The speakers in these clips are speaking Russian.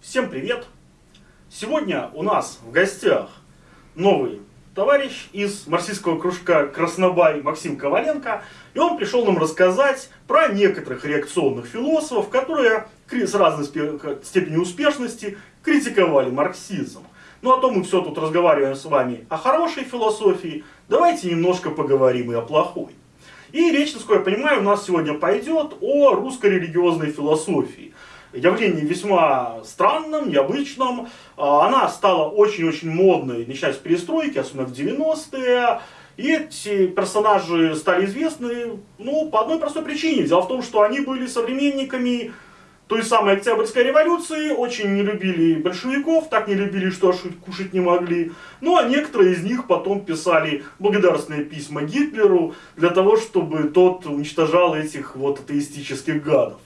Всем привет! Сегодня у нас в гостях новый товарищ из марксистского кружка Краснобай Максим Коваленко. И он пришел нам рассказать про некоторых реакционных философов, которые с разной степенью успешности критиковали марксизм. Ну а то мы все тут разговариваем с вами о хорошей философии, давайте немножко поговорим и о плохой. И речь, насколько я понимаю, у нас сегодня пойдет о русской религиозной философии. Явление весьма странным, необычным. А, она стала очень-очень модной, начиная с перестройки, особенно в 90-е. И эти персонажи стали известны ну, по одной простой причине. Дело в том, что они были современниками той самой Октябрьской революции, очень не любили большевиков, так не любили, что кушать не могли. Ну а некоторые из них потом писали благодарственные письма Гитлеру для того, чтобы тот уничтожал этих вот атеистических гадов.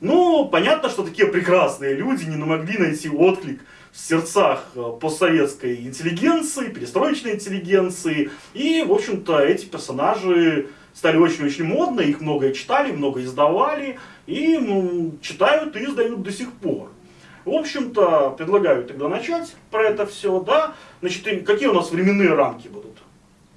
Ну, понятно, что такие прекрасные люди не могли найти отклик в сердцах э, постсоветской интеллигенции, перестроечной интеллигенции. И, в общем-то, эти персонажи стали очень-очень модны, их многое читали, много издавали, и ну, читают и издают до сих пор. В общем-то, предлагаю тогда начать про это все, да. Значит, какие у нас временные рамки будут,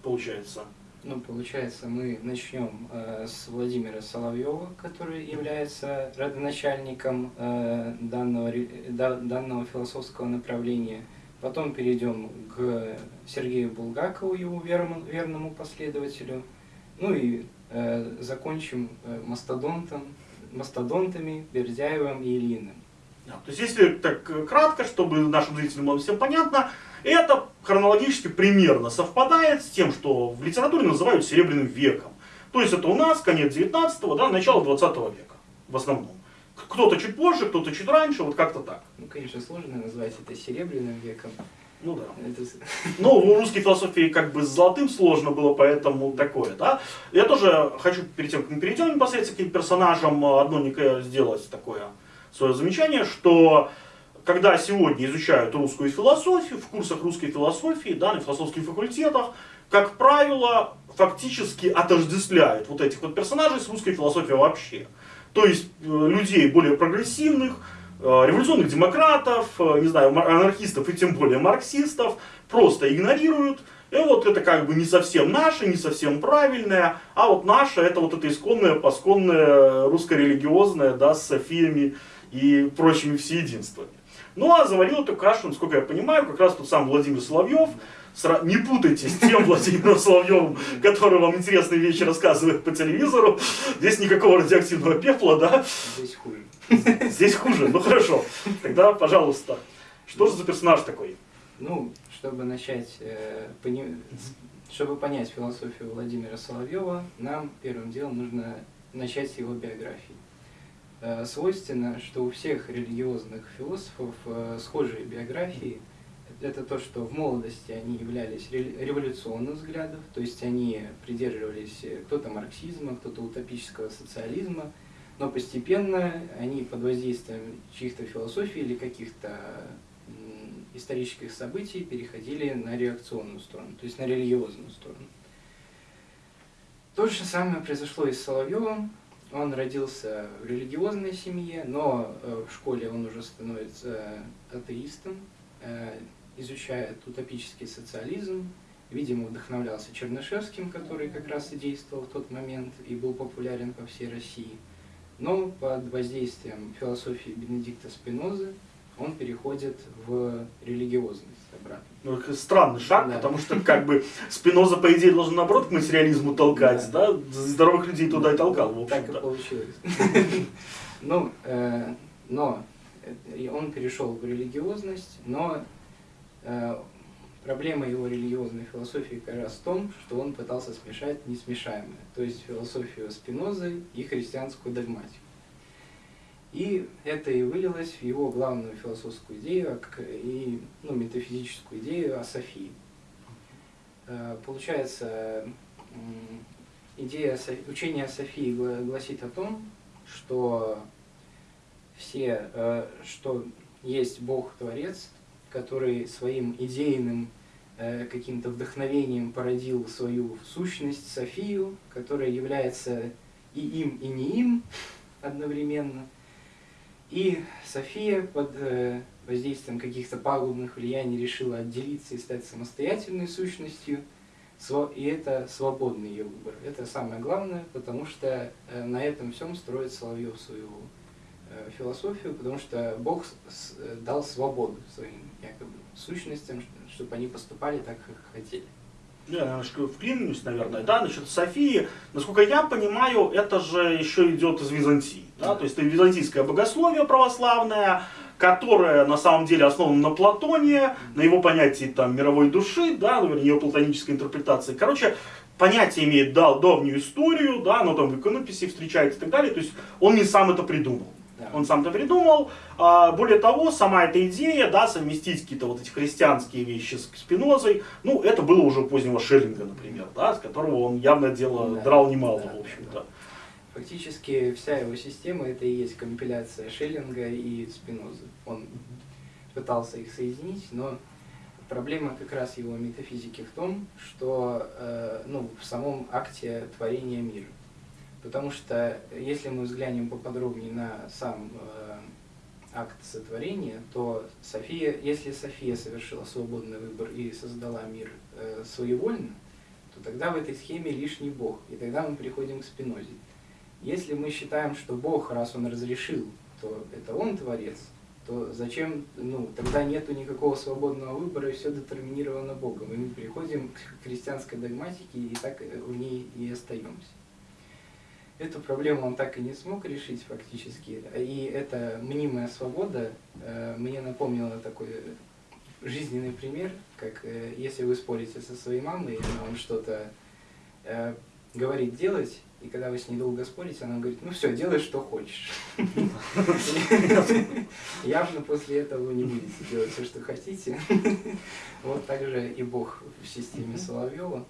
получается? Ну, получается, мы начнем э, с Владимира Соловьева, который является родоначальником э, данного, да, данного философского направления. Потом перейдем к Сергею Булгакову, его верному, верному последователю. Ну и э, закончим э, мастодонтом, мастодонтами Бердяевым и Ильиным. То есть, если так кратко, чтобы нашим зрителям было всем понятно, это хронологически примерно совпадает с тем, что в литературе называют Серебряным веком. То есть это у нас конец 19-го, да, начало 20 века в основном. Кто-то чуть позже, кто-то чуть раньше, вот как-то так. Ну, конечно, сложно назвать это Серебряным веком. Ну да. Это... Ну, в русской философии как бы с золотым сложно было, поэтому такое, да. Я тоже хочу, перед тем, как мы перейдем непосредственно к персонажам, одно сделать такое свое замечание, что когда сегодня изучают русскую философию, в курсах русской философии, да, на философских факультетах, как правило, фактически отождествляют вот этих вот персонажей с русской философией вообще. То есть э, людей более прогрессивных, Э, революционных демократов, э, не знаю, анархистов и тем более марксистов просто игнорируют. И вот это как бы не совсем наше, не совсем правильное, а вот наше это вот это исконное, посконное, русско-религиозное, да, с Софиями и прочими всеединствами. Ну а заварил эту кашу, насколько я понимаю, как раз тот сам Владимир Соловьев. Не путайте с тем Владимиром Соловьевым, который вам интересные вещи рассказывает по телевизору. Здесь никакого радиоактивного пепла, да? Здесь хуже. Здесь хуже, ну хорошо. Тогда, пожалуйста, что же за персонаж такой? Ну, чтобы начать, э, пони... чтобы понять философию Владимира Соловьева, нам первым делом нужно начать с его биографии. Э, свойственно, что у всех религиозных философов э, схожие биографии. Это то, что в молодости они являлись революционных взглядов, то есть они придерживались кто-то марксизма, кто-то утопического социализма, но постепенно они под воздействием чьих-то философий или каких-то исторических событий переходили на реакционную сторону, то есть на религиозную сторону. То же самое произошло и с Соловьевым. Он родился в религиозной семье, но э, в школе он уже становится атеистом, э, изучает утопический социализм, видимо, вдохновлялся Чернышевским, который как раз и действовал в тот момент и был популярен по всей России – но под воздействием философии Бенедикта Спинозы он переходит в религиозность обратно. Ну, странный шаг, да. потому что как бы Спиноза, по идее, должен наоборот к материализму толкать, да? да? Здоровых людей туда и толкал, в Так и получилось. Ну, э, но он перешел в религиозность, но э, Проблема его религиозной философии как раз в том, что он пытался смешать несмешаемое, то есть философию Спинозы и христианскую догматику. И это и вылилось в его главную философскую идею и ну, метафизическую идею о Софии. Э, получается, идея учения о Софии гласит о том, что все, э, что есть Бог-творец, который своим идейным э, каким-то вдохновением породил свою сущность, Софию, которая является и им, и не им одновременно. И София под э, воздействием каких-то пагубных влияний решила отделиться и стать самостоятельной сущностью, и это свободный ее выбор. Это самое главное, потому что э, на этом всем строит Соловьев свою э, философию, потому что Бог дал свободу своим якобы сущностям, чтобы они поступали так, как хотели. Я немножко вклинюсь, наверное, да, насчет Софии. Насколько я понимаю, это же еще идет из Византии, да, то есть это византийское богословие православное, которое на самом деле основано на Платоне, на его понятии там мировой души, да, наверное, ее платонической интерпретации. Короче, понятие имеет да, давнюю историю, да, оно там в иконописи встречается и так далее, то есть он не сам это придумал. Он сам это придумал. А, более того, сама эта идея, да, совместить какие-то вот эти христианские вещи с Спинозой, ну, это было уже у позднего Шеллинга, например, да, с которого он явно дело да, драл немало, да, в общем-то. Да. Фактически вся его система это и есть компиляция Шеллинга и Спинозы. Он пытался их соединить, но проблема как раз его метафизики в том, что э, ну, в самом акте творения мира. Потому что если мы взглянем поподробнее на сам э, акт сотворения, то София, если София совершила свободный выбор и создала мир э, своевольно, то тогда в этой схеме лишний Бог, и тогда мы приходим к Спинозе. Если мы считаем, что Бог, раз Он разрешил, то это Он Творец, то зачем, ну, тогда нету никакого свободного выбора, и все детерминировано Богом. И мы переходим к христианской догматике, и так в ней и остаемся. Эту проблему он так и не смог решить фактически. И эта мнимая свобода э, мне напомнила такой жизненный пример, как э, если вы спорите со своей мамой, она вам что-то э, говорит делать, и когда вы с ней долго спорите, она говорит, ну все, делай, что хочешь. Явно после этого вы не будете делать все, что хотите. Вот так же и Бог в системе Соловьева.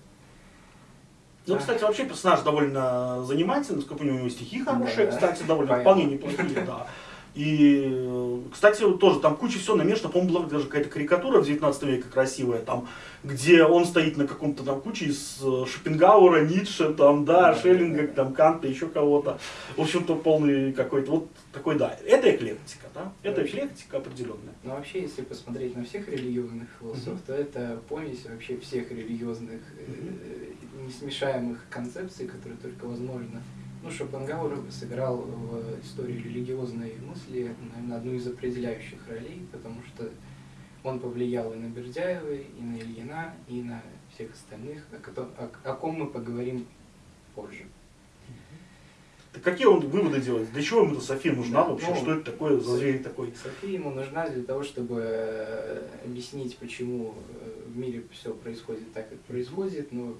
Ну, кстати, вообще персонаж довольно занимательный, сколько у него стихи хорошие, да, кстати, довольно понятно. вполне неплохие, да. И, кстати, тоже там куча всего намешано, по-моему, была даже какая-то карикатура в 19 веке красивая, там, где он стоит на каком-то там куче из э, Шопенгауэра, Ницше, там, да, Шеллинга, там, Канта, еще кого-то. В общем-то, полный какой-то, вот такой, да, это эклектика, да, это эклектика определенная. Ну, вообще, если посмотреть на всех религиозных философов, mm-hmm. то это помесь вообще всех религиозных, mm-hmm. Несмешаемых концепций, которые только возможно ну, Шопенгауэр сыграл в истории религиозной мысли, наверное, одну из определяющих ролей, потому что он повлиял и на Бердяева, и на Ильина, и на всех остальных, о, о, о ком мы поговорим позже. Так какие он выводы делает? Для чего ему София нужна да, вообще? Ну, что это такое за зверь такой? София ему нужна для того, чтобы э, объяснить, почему э, в мире все происходит так, как происходит, но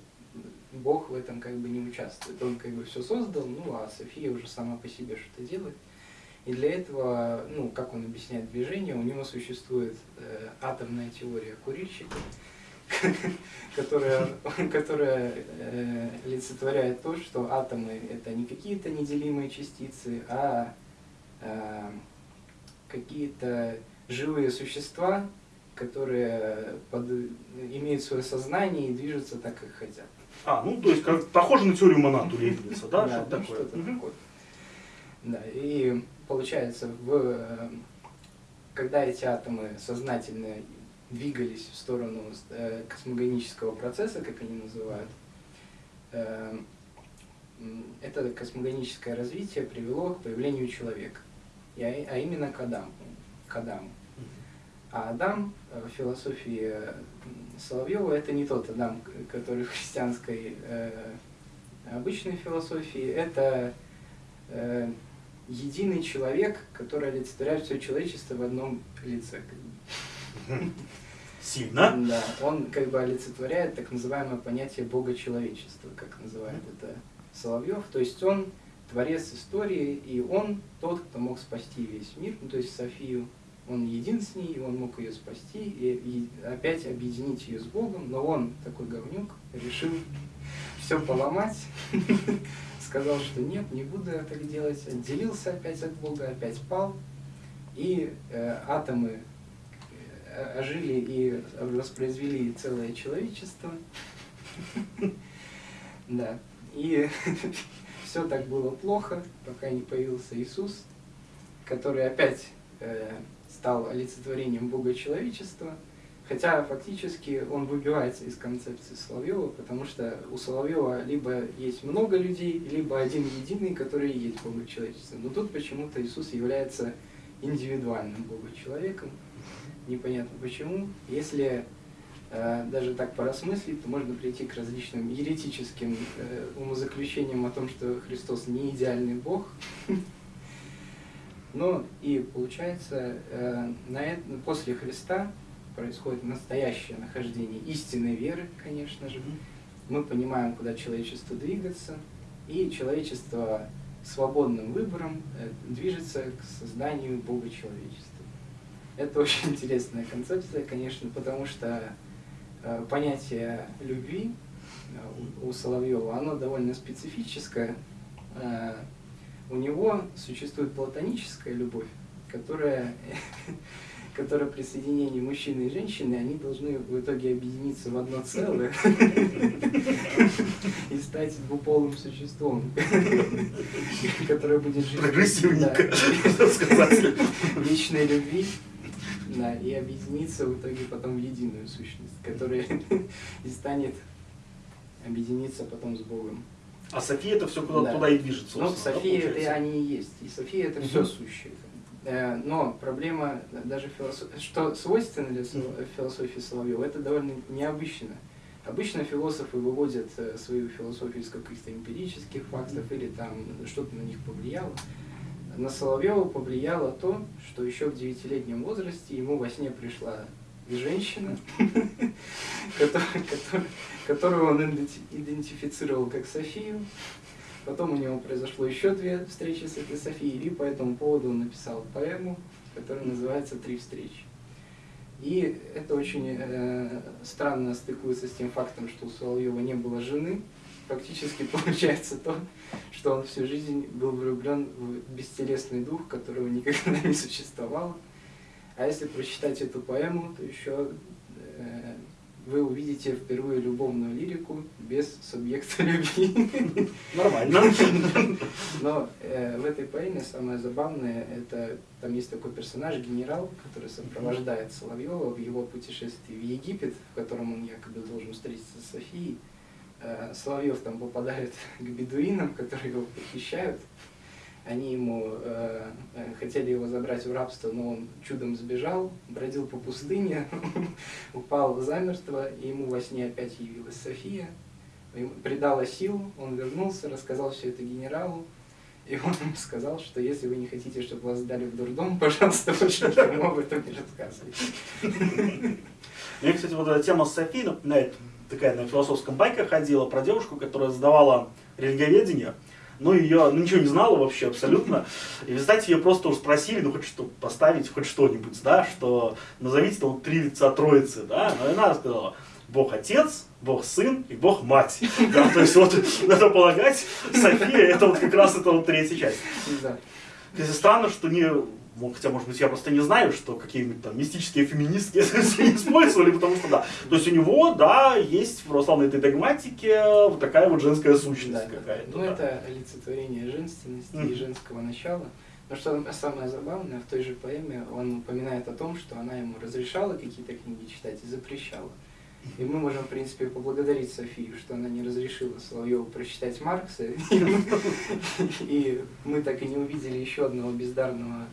Бог в этом как бы не участвует. Он как бы все создал, ну а София уже сама по себе что-то делает. И для этого, ну, как он объясняет движение, у него существует э, атомная теория курильщика, которая, которая э, олицетворяет то, что атомы это не какие-то неделимые частицы, а э, какие-то живые существа, которые имеют свое сознание и движутся так, как хотят. А, ну то есть как, похоже на теорию Монату Лейбница, да? Да, что-то такое. Что такое. Да, и получается, в, когда эти атомы сознательно двигались в сторону э, космогонического процесса, как они называют, э, это космогоническое развитие привело к появлению человека, а именно к Адаму. К Адаму. А Адам в философии Соловьева это не тот Адам, который в христианской э, обычной философии, это э, единый человек, который олицетворяет все человечество в одном лице. Сильно? Да, он как бы олицетворяет так называемое понятие Бога человечества, как называет это Соловьев. То есть он творец истории, и он тот, кто мог спасти весь мир, ну, то есть Софию, он един с ней, он мог ее спасти и, и опять объединить ее с Богом, но он, такой говнюк, решил все поломать, сказал, что нет, не буду я так делать, отделился опять от Бога, опять пал, и э, атомы э, ожили и воспроизвели целое человечество. Да. И все так было плохо, пока не появился Иисус, который опять э, стал олицетворением Бога человечества, хотя фактически он выбивается из концепции Соловьева, потому что у Соловьева либо есть много людей, либо один единый, который и есть Бога человечества. Но тут почему-то Иисус является индивидуальным Бога человеком, непонятно почему. Если э, даже так поразмыслить, то можно прийти к различным еретическим э, умозаключениям о том, что Христос не идеальный Бог. Ну и получается, э, на это, после Христа происходит настоящее нахождение истинной веры, конечно же. Мы понимаем, куда человечество двигаться, и человечество свободным выбором э, движется к созданию Бога человечества. Это очень интересная концепция, конечно, потому что э, понятие любви э, у Соловьева, оно довольно специфическое. У него существует платоническая любовь, которая, которая при соединении мужчины и женщины, они должны в итоге объединиться в одно целое и стать двуполым существом, которое будет жить вечной любви да, и объединиться в итоге потом в единую сущность, которая и станет объединиться потом с Богом. А София это все куда Да. туда и движется. Ну, собственно, да, София это они и есть. И София это все сущее. Э, Но проблема даже философ... что свойственно для философии Соловьева, это довольно необычно. Обычно философы выводят э, свою философию из каких-то эмпирических фактов или там что-то на них повлияло. На Соловьева повлияло то, что еще в девятилетнем возрасте ему во сне пришла женщина, которую- он иденти- идентифицировал как Софию. Потом у него произошло еще две встречи с этой Софией, и по этому поводу он написал поэму, которая называется «Три встречи». И это очень э, странно стыкуется с тем фактом, что у Соловьева не было жены. Фактически получается то, что он всю жизнь был влюблен в бестелесный дух, которого никогда не существовало. А если прочитать эту поэму, то еще э, вы увидите впервые любовную лирику без субъекта любви. Нормально. Но э, в этой поэме самое забавное, это там есть такой персонаж, генерал, который сопровождает Соловьева в его путешествии в Египет, в котором он якобы должен встретиться с Софией. Э, Соловьев там попадает к бедуинам, которые его похищают. Они ему э, э, хотели его забрать в рабство, но он чудом сбежал, бродил по пустыне, упал замертво, и ему во сне опять явилась София, придала сил, он вернулся, рассказал все это генералу, и он ему сказал, что если вы не хотите, чтобы вас сдали в дурдом, пожалуйста, больше никому об этом не рассказывайте. Мне, кстати, вот эта тема с Софией напоминает, такая на философском байке ходила про девушку, которая сдавала религиоведение, но ее ну, ничего не знала вообще абсолютно. И, вы знаете, ее просто уж спросили, ну, хоть что поставить, хоть что-нибудь, да, что назовите там три лица Троицы, да, но она сказала, Бог Отец, Бог Сын и Бог Мать. Да, то есть вот, надо полагать, София, это вот как раз это вот третья часть. То есть странно, что не, ну, хотя, может быть, я просто не знаю, что какие-нибудь там мистические феминистки использовали, потому что да. То есть у него, да, есть в православной этой догматике вот такая вот женская сущность Да, какая-то. Ну, да. это олицетворение женственности и женского начала. Но что самое забавное, в той же поэме он упоминает о том, что она ему разрешала какие-то книги читать и запрещала. И мы можем, в принципе, поблагодарить Софию, что она не разрешила Соловьеву прочитать Маркса. И мы так и не увидели еще одного бездарного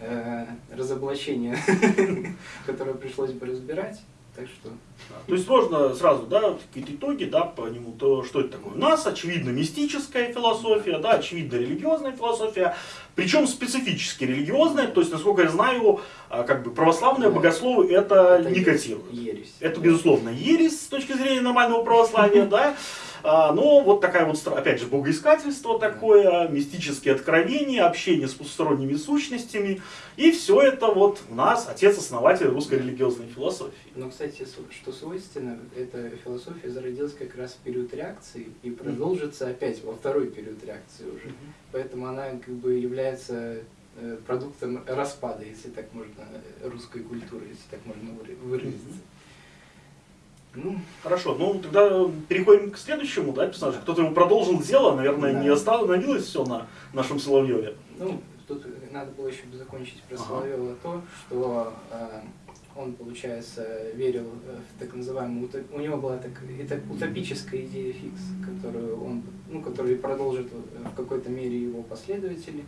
э, разоблачения, которое пришлось бы разбирать. Так что. То есть можно сразу, да, какие-то итоги, да, по нему, то что это такое. У нас, очевидно, мистическая философия, да, очевидно, религиозная философия, причем специфически религиозная, то есть, насколько я знаю, а, как бы православные Да. богословы это, это не котируют. ересь. Это, безусловно, ересь с точки зрения нормального православия, да. А, Но вот такая вот, опять же, богоискательство такое, мистические откровения, общение с потусторонними сущностями. И все это вот у нас отец-основатель русской религиозной философии. Но, кстати, что свойственно, эта философия зародилась как раз в период реакции и продолжится опять во второй период реакции уже. Поэтому она как бы является э, продуктом распада, если так можно, русской культуры, если так можно выра- выразиться. Ну, Хорошо, ну тогда переходим к следующему, да, персонажу. Кто-то его продолжил дело, наверное, Да. не остановилось все на нашем Соловьеве. ну, тут надо было еще закончить про Ага. Соловьева то, что э, он, получается, верил э, в так называемую, у него была так, это утопическая идея фикс, которую он, ну, которую продолжит э, в какой-то мере его последователи.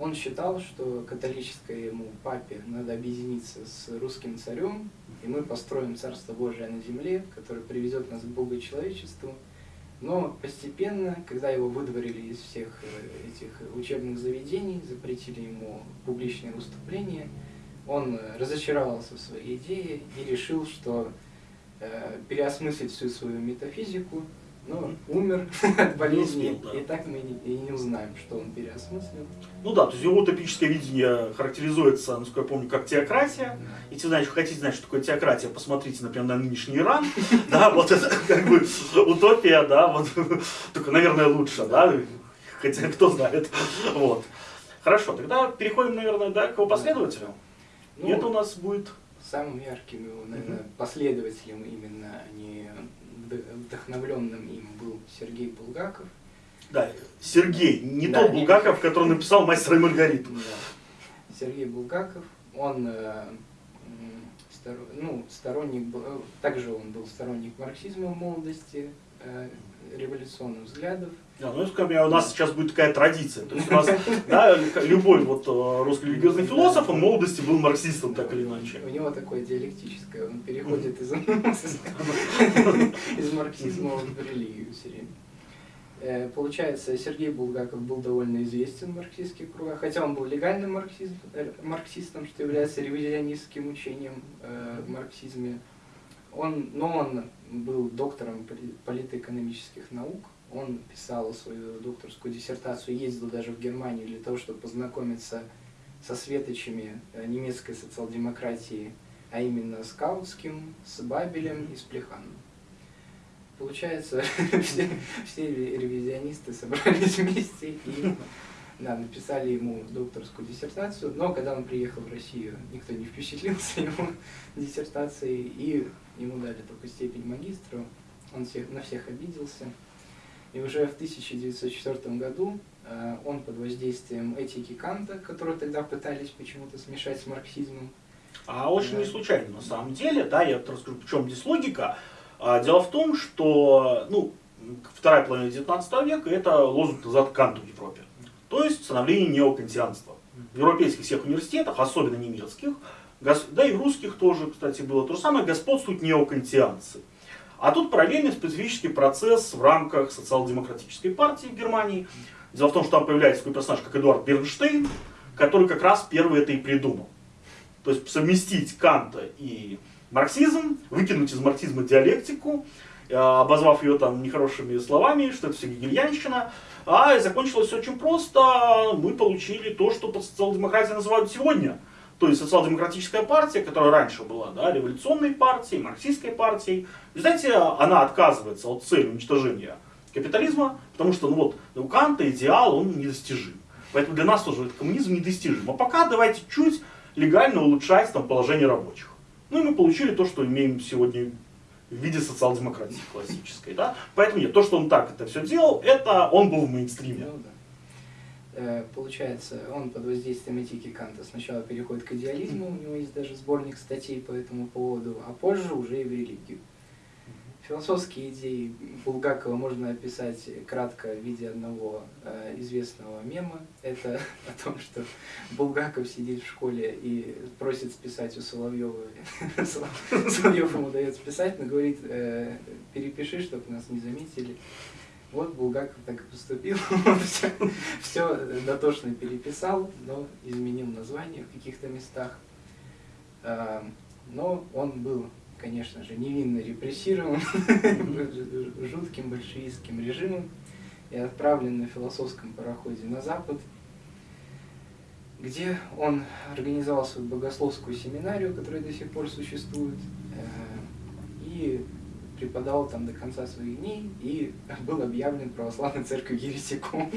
Он считал, что католическому папе надо объединиться с русским царем, и мы построим Царство Божие на земле, которое приведет нас к Богу и человечеству. Но постепенно, когда его выдворили из всех э, этих учебных заведений, запретили ему публичные выступления, он разочаровался в своей идее и решил, что э, переосмыслить всю свою метафизику, но умер от болезни, успел, да. и так мы не, и не узнаем, что он переосмыслил. Ну да, то есть его утопическое видение характеризуется, насколько я помню, как теократия. Если знаете, хотите знать, что такое теократия, посмотрите, например, на нынешний Иран. Да, вот это как бы утопия, да, вот только, наверное, лучше, да, хотя кто знает. Вот. Хорошо, тогда переходим, наверное, да, к его последователю. И Ну, это у нас будет самым ярким его, наверное, последователем именно, а не вдохновленным им был Сергей Булгаков. Да, Сергей, не Да, тот Булгаков, который написал «Мастера и Маргариту». Да. Сергей Булгаков, он э, м, сторо- ну, сторонник, э, также он был сторонник марксизма в молодости, э, революционных взглядов. Да, ну, скажем, у нас сейчас будет такая традиция. То есть у нас да, любой вот э, русский религиозный философ, он в молодости был марксистом, так или иначе. У него такое диалектическое, он переходит из, из марксизма в религию все время. Э, Получается, Сергей Булгаков был довольно известен в марксистских кругах, хотя он был легальным э, марксистом, что является ревизионистским учением в марксизме. Он, но он был доктором поли- политэкономических наук, он писал свою докторскую диссертацию, ездил даже в Германию для того, чтобы познакомиться со светочами э, немецкой социал-демократии, а именно с Каутским, с Бабелем и с Плеханом. Получается, все, все ре- ревизионисты собрались вместе и да, написали ему докторскую диссертацию, но когда он приехал в Россию, никто не впечатлился его диссертацией, и ему дали только степень магистра, он всех, на всех обиделся. И уже в 1904 году э, он под воздействием этики Канта, которую тогда пытались почему-то смешать с марксизмом, А очень Да. не случайно, на самом деле, да, я расскажу, в чем здесь логика. А, Дело в том, что, ну, вторая половина 19 века это лозунг назад Канту в Европе. То есть становление неокантианства. В европейских всех университетах, особенно немецких, да и в русских тоже, кстати, было то же самое, господствуют неокантианцы. А тут параллельный специфический процесс в рамках социал-демократической партии в Германии. Дело в том, что там появляется такой персонаж, как Эдуард Бернштейн, который как раз первый это и придумал. То есть совместить Канта и марксизм, выкинуть из марксизма диалектику, э, обозвав ее там нехорошими словами, что это все гегельянщина. А и закончилось все очень просто. Мы получили то, что под социал-демократией называют сегодня. То есть социал-демократическая партия, которая раньше была да, революционной партией, марксистской партией. Знаете, она отказывается от цели уничтожения капитализма, потому что ну вот, у Канта идеал, он недостижим. Поэтому для нас тоже коммунизм недостижим. А пока давайте чуть легально улучшать там, положение рабочих. Ну и мы получили то, что имеем сегодня в виде социал-демократии классической. Да? Поэтому нет, то, что он так это все делал, это он был в мейнстриме. Ну да. Э, Получается, он под воздействием этики Канта сначала переходит к идеализму, у него есть даже сборник статей по этому поводу, а позже уже и в религию. Философские идеи Булгакова можно описать кратко в виде одного э, известного мема. Это о том, что Булгаков сидит в школе и просит списать у Соловьева. Соловьев ему дает списать, но говорит, э, перепиши, чтобы нас не заметили. Вот Булгаков так и поступил. все, все дотошно переписал, но изменил название в каких-то местах. А, Но он был, конечно же, невинно репрессирован жутким большевистским режимом и отправлен на философском пароходе на Запад, где он организовал свою богословскую семинарию, которая до сих пор существует, э, и преподавал там до конца своих дней и был объявлен православной церковью еретиком.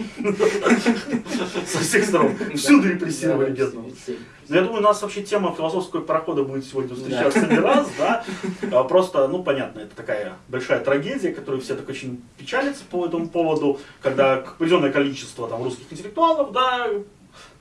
Со всех сторон. Всюду репрессировали все- Ну, Я думаю, у нас вообще тема философского парохода будет сегодня встречаться не раз, да. А Просто, ну, понятно, это такая большая трагедия, которую все так очень печалятся по этому поводу, когда определенное количество там русских интеллектуалов, да,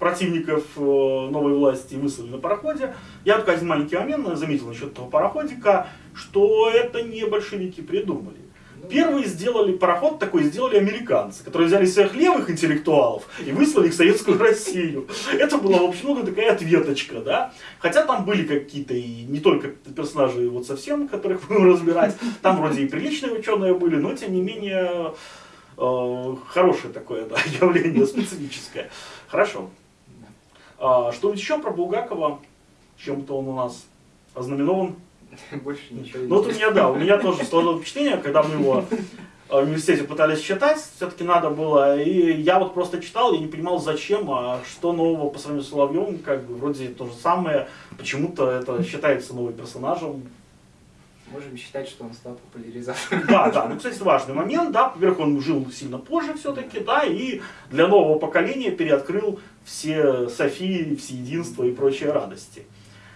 противников э, новой власти выслали на пароходе. Я только один маленький момент заметил насчет этого пароходика, что это не большевики придумали. Ну, Первые сделали пароход такой, сделали американцы, которые взяли всех левых интеллектуалов и выслали их в Советскую Россию. Это была, в общем, ну, такая ответочка, да. Хотя там были какие-то и не только персонажи вот совсем, которых будем разбирать, там вроде и приличные ученые были, но тем не менее э, хорошее такое да, явление, специфическое. Хорошо. А, что еще про Булгакова? Чем-то он у нас ознаменован? Больше ничего Ну вот у меня, да, у меня тоже сложилось впечатление, когда мы его э, в университете пытались читать, все-таки надо было, и я вот просто читал, я не понимал зачем, а что нового по сравнению с Соловьевым, как бы вроде то же самое, почему-то это считается новым персонажем. Можем считать, что он стал популяризатором. Да, да, ну, кстати, важный момент, да, во-первых, он жил сильно позже все-таки, да, и для нового поколения переоткрыл все Софии, всеединство и прочие радости.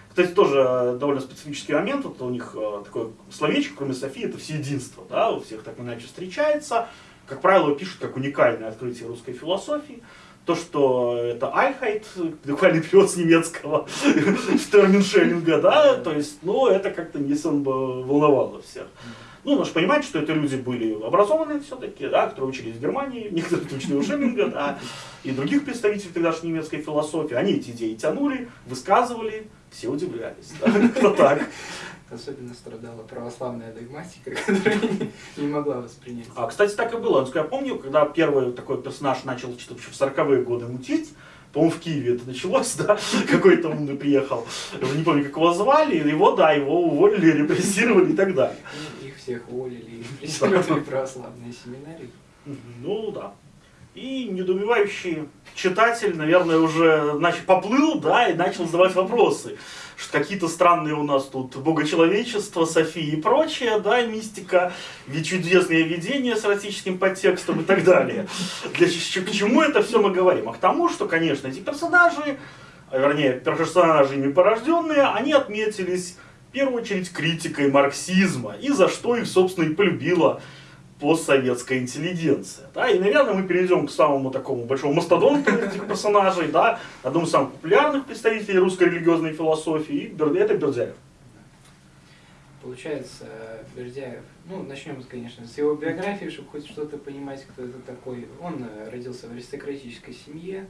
Кстати, тоже довольно специфический момент, вот у них э, такое словечко, кроме Софии, это всеединство, да, у всех так иначе встречается. Как правило, пишут как уникальное открытие русской философии. То, что это Альхайт, буквально перевод с немецкого, в термин Шеллинга, да, то есть, ну, это как-то не особо волновало всех. Ну, нужно понимать, что это люди были образованные все-таки, да, которые учились в Германии, некоторые учили у Шеллинга, да, и других представителей тогдашней немецкой философии. Они эти идеи тянули, высказывали, все удивлялись, да, как-то так. Особенно страдала православная догматика, которая не, не могла воспринять. А, кстати, так и было. Я помню, когда первый такой персонаж начал что-то в 40-е годы мутить, по-моему, в Киеве это началось, да, какой-то умный приехал, не помню, как его звали, его, да, его уволили, репрессировали и так далее. Ну, их всех уволили и преследовали православные семинарии. Ну, да. И недоумевающий читатель, наверное, уже значит, поплыл, да, и начал задавать вопросы. Что какие-то странные у нас тут богочеловечество, София и прочее, да, мистика, чудесные видения с эротическим подтекстом и так далее. Для к чему это все мы говорим? А к тому, что, конечно, эти персонажи, а вернее, персонажи ими порожденные, они отметились в первую очередь критикой марксизма, и за что их, собственно, и полюбила постсоветская интеллигенция. Да? И, наверное, мы перейдем к самому такому большому мастодонту этих персонажей, да, одному из самых популярных представителей русской религиозной философии, и это Бердяев. Получается, Бердяев, ну, начнем, конечно, с его биографии, чтобы хоть что-то понимать, кто это такой. Он э, родился в аристократической семье,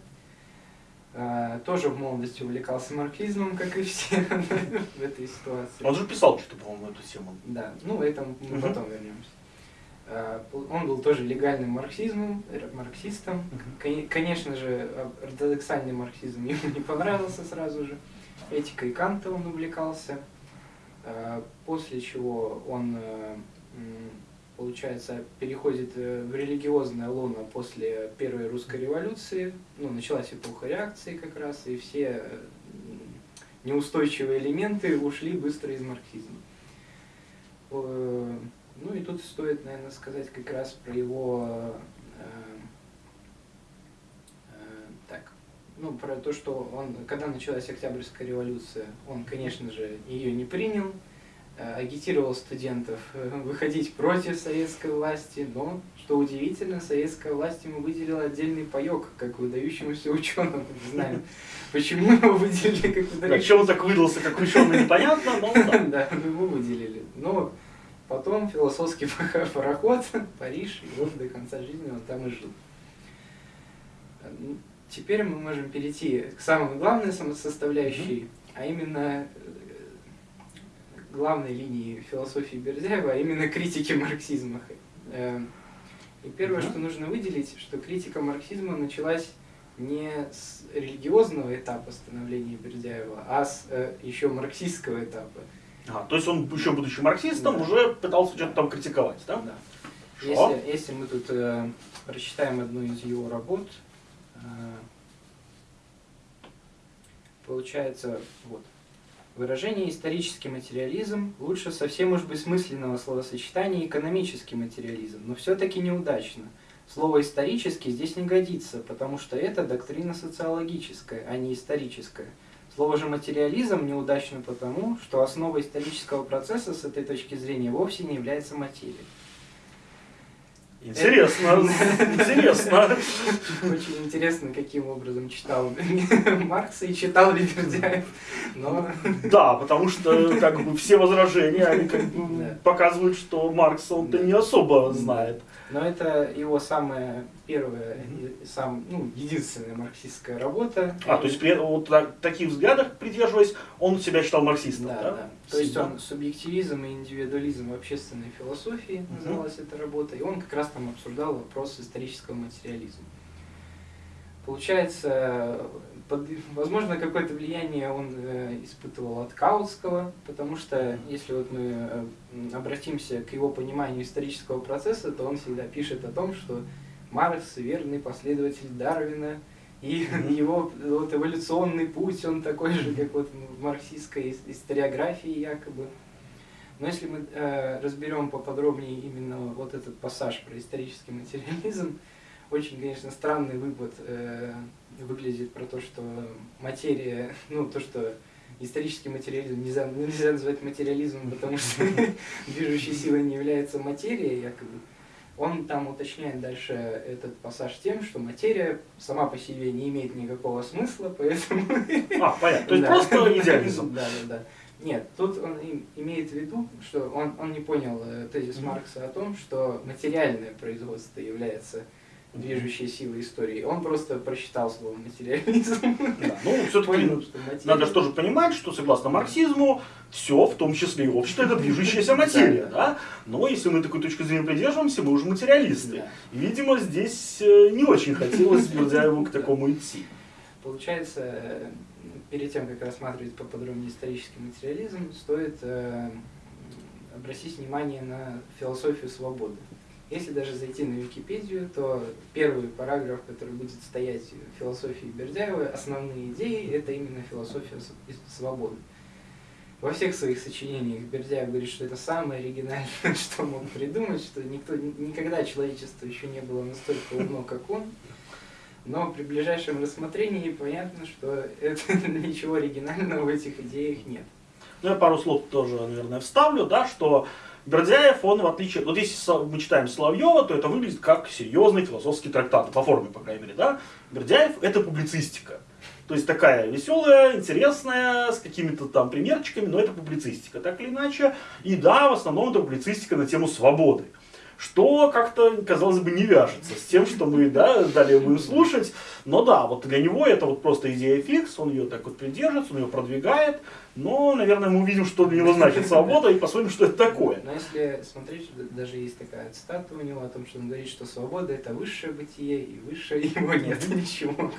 э, тоже в молодости увлекался марксизмом, как и все в этой ситуации. Он же писал что-то, по-моему, эту тему. Да, ну, это мы потом вернемся. Э, Он был тоже легальным марксизмом, марксистом. Коне- Конечно же, а- ортодоксальный марксизм ему не понравился сразу же. Этикой Канта он увлекался. Э, После чего он, э, получается, переходит в религиозное лоно после Первой русской революции. Ну, началась эпоха реакции как раз, и все неустойчивые элементы ушли быстро из марксизма. Ну и тут стоит, наверное, сказать как раз про его э, э, так, ну, про то, что он, когда началась Октябрьская революция, он, конечно же, ее не принял, э, агитировал студентов выходить против советской власти, но, что удивительно, советская власть ему выделила отдельный паек, как выдающемуся ученому. Не знаю, почему его выделили как выдающегося чем он так выдался, как ученый, непонятно, но да. Да, его выделили. Но потом философский пароход, Париж, и вот до конца жизни он там и жил. Ну, Теперь мы можем перейти к самой главной составляющей, а именно э, главной линии философии Бердяева, а именно критики марксизма. Э, И первое, Мгм. что нужно выделить, что критика марксизма началась не с религиозного этапа становления Бердяева, а с э, еще марксистского этапа. А, то есть он, еще будучи марксистом, Да. уже пытался что-то там критиковать, да? Да. Если, если мы тут э, прочитаем одну из его работ, э, получается, вот, выражение «исторический материализм» лучше совсем уж бессмысленного словосочетания «экономический материализм», но все-таки неудачно. Слово «исторический» здесь не годится, потому что это доктрина социологическая, а не историческая. Слово же «материализм» неудачно потому, что основой исторического процесса с этой точки зрения вовсе не является материя. Интересно, интересно. Очень интересно, каким образом читал Маркса и читал ли Бердяев. Но... Да, потому что как бы все возражения, они как бы Да. показывают, что Маркса он-то Да. не особо знает. Но это его самая первая, и сам, ну, единственная марксистская работа. А, то есть при вот так- таких взглядах придерживаясь, он себя считал марксистом, Да, да? да. То есть он субъективизм и индивидуализм в общественной философии называлась эта работа, и он как раз там обсуждал вопрос исторического материализма. Получается, под- возможно, какое-то влияние он э, испытывал от Каутского, потому что если вот мы э, обратимся к его пониманию исторического процесса, то он всегда пишет о том, что Маркс верный последователь Дарвина, и его вот, эволюционный путь, он такой же, как вот в марксистской ис- историографии якобы. Но если мы э, разберем поподробнее именно вот этот пассаж про исторический материализм, очень, конечно, странный вывод э, выглядит про то, что материя, ну, то, что исторический материализм нельзя, нельзя назвать материализмом, потому что движущей силой не является материя, якобы. Он там уточняет дальше этот пассаж тем, что материя сама по себе не имеет никакого смысла, поэтому... А, понятно. То есть просто идеализм. Да, да, да. Нет, тут он им- имеет в виду, что он, он не понял э, тезис. Маркса о том, что материальное производство является движущей силой истории. Он просто просчитал слово материализм. Да, Ну, все-таки материя... надо же тоже понимать, что согласно марксизму, все, в том числе и общество, это движущаяся материя, Да? Но если мы такой точки зрения придерживаемся, мы уже материалисты. Да. И, видимо, здесь э, не очень хотелось Бердяеву к такому идти. Получается, э, перед тем, как рассматривать поподробнее исторический материализм, стоит э, обратить внимание на философию свободы. Если даже зайти на Википедию, то первый параграф, который будет стоять в философии Бердяева, основные идеи, это именно философия свободы. Во всех своих сочинениях Бердяев говорит, что это самое оригинальное, что мог придумать, что никто, никогда человечество еще не было настолько умно, как он. Но при ближайшем рассмотрении понятно, что это, ничего оригинального в этих идеях нет. Ну, я пару слов тоже, наверное, вставлю, да, что Бердяев, он в отличие, вот если мы читаем Соловьева, то это выглядит как серьезный философский трактат, по форме, по крайней мере, да. Бердяев это публицистика. То есть такая веселая, интересная, с какими-то там примерчиками, но это публицистика, так или иначе. И да, в основном это публицистика на тему свободы. Что как-то, казалось бы, не вяжется с тем, что мы да, далее будем слушать. Но да, вот для него это вот просто идея фикс, он ее так вот придерживается, он ее продвигает. Но, наверное, мы увидим, что для него значит свобода, и посмотрим, что это такое. Но если смотреть, даже есть такая цитата у него о том, что он говорит, что свобода это высшее бытие, и выше его нет ничего.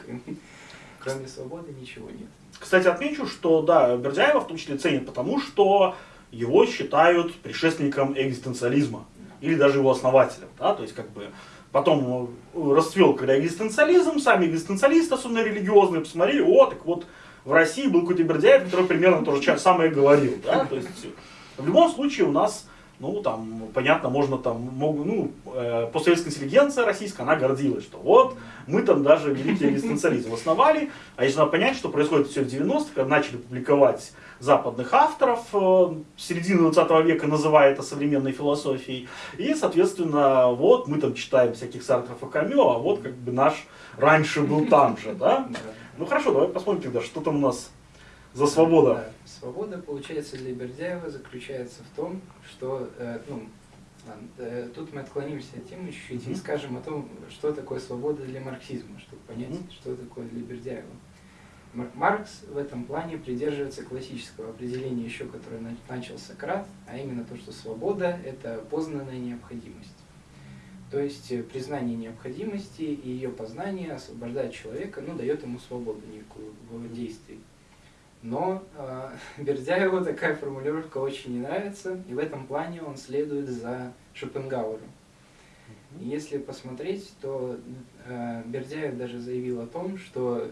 Кроме свободы ничего нет. Кстати, отмечу, что да, Бердяева в том числе ценят потому, что его считают предшественником экзистенциализма. Или даже его основателем. Да? То есть, как бы, потом э, расцвел, когда экзистенциализм, сами экзистенциалисты, особенно религиозные, посмотрели, о, так вот, в России был какой-то Бердяев, который примерно то же самое говорил. Да? То есть, в любом случае у нас, ну, там, понятно, можно там, мог, ну, э, постсоветская интеллигенция российская, она гордилась, что вот, мы там даже великий экзистенциализм основали, а если надо понять, что происходит все в 90-х, когда начали публиковать западных авторов, э, середины 20 века называя это современной философией, и, соответственно, вот мы там читаем всяких Сартров и Камё, а вот как бы наш раньше был там же, да? Ну хорошо, давай посмотрим тогда, что там у нас за свобода. Да. Свобода, получается, для Бердяева заключается в том, что, э, ну, э, тут мы отклонимся от темы чуть-чуть и скажем о том, что такое свобода для марксизма, чтобы понять, что такое для Бердяева. Мар- Маркс в этом плане придерживается классического определения еще, которое на- начал Сократ, а именно то, что свобода – это познанная необходимость. То есть э, признание необходимости и ее познание освобождает человека, ну, дает ему свободу некую в действии. Но э, Бердяеву такая формулировка очень не нравится, и в этом плане он следует за Шопенгауэром. Если посмотреть, то э, Бердяев даже заявил о том, что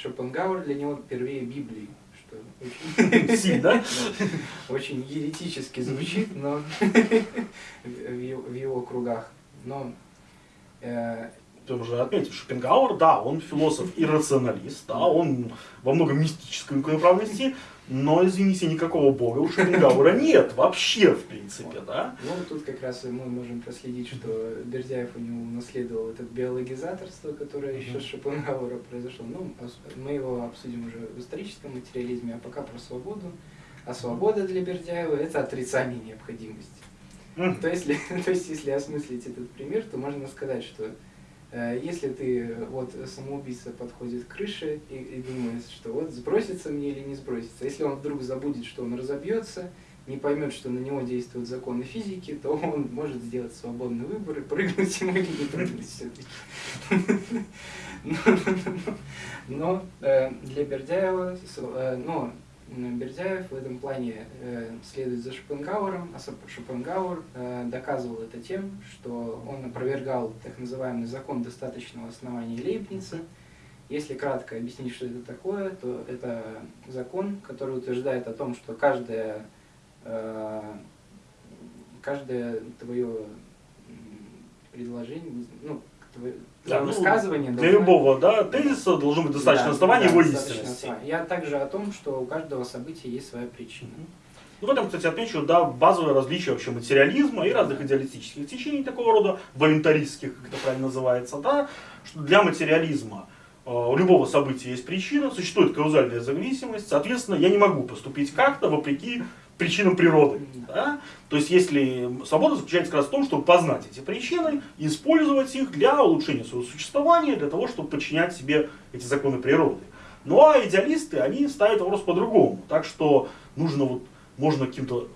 Шопенгауэр для него первее Библии, что очень, да? очень еретически звучит, но в его- в его кругах. Но э, Ты уже отметил, Шопенгауэр, да, он философ и рационалист, да, он во многом мистической направленности, но, извините, никакого бога у Шопенгауэра нет вообще, в принципе, да? Ну, тут как раз мы можем проследить, что Бердяев у него унаследовал это биологизаторство, которое еще с Шопенгауэра произошло. Ну, мы его обсудим уже в историческом материализме, а пока про свободу. А свобода для Бердяева – это отрицание необходимости. То, есть, то есть, если осмыслить этот пример, то можно сказать, что если ты, вот самоубийца подходит к крыше и, и думает, что вот сбросится мне или не сбросится, если он вдруг забудет, что он разобьется, не поймет, что на него действуют законы физики, то он может сделать свободный выбор и прыгнуть ему или не прыгнуть все-таки. Но э, для Бердяева, э, но Бердяев в этом плане э, следует за Шопенгауэром, а Шопенгауэр э, доказывал это тем, что он опровергал так называемый закон достаточного основания Лейбница. Если кратко объяснить, что это такое, то это закон, который утверждает о том, что каждое, э, каждое твое предложение, ну, да, высказывание. Для любого да, тезиса должно быть достаточно да, основания да, его истинности. Я также о том, что у каждого события есть своя причина. Ну, в этом, кстати, отмечу, да, базовое различие вообще материализма и разных идеалистических течений такого рода, волюнтаристских, как это правильно называется, да, что для материализма э, у любого события есть причина, существует каузальная зависимость, соответственно, я не могу поступить как-то вопреки причинам природы. Да? То есть, если свобода заключается как раз в том, чтобы познать эти причины использовать их для улучшения своего существования, для того, чтобы подчинять себе эти законы природы. Ну а идеалисты, они ставят вопрос по-другому. Так что нужно вот, можно каким-то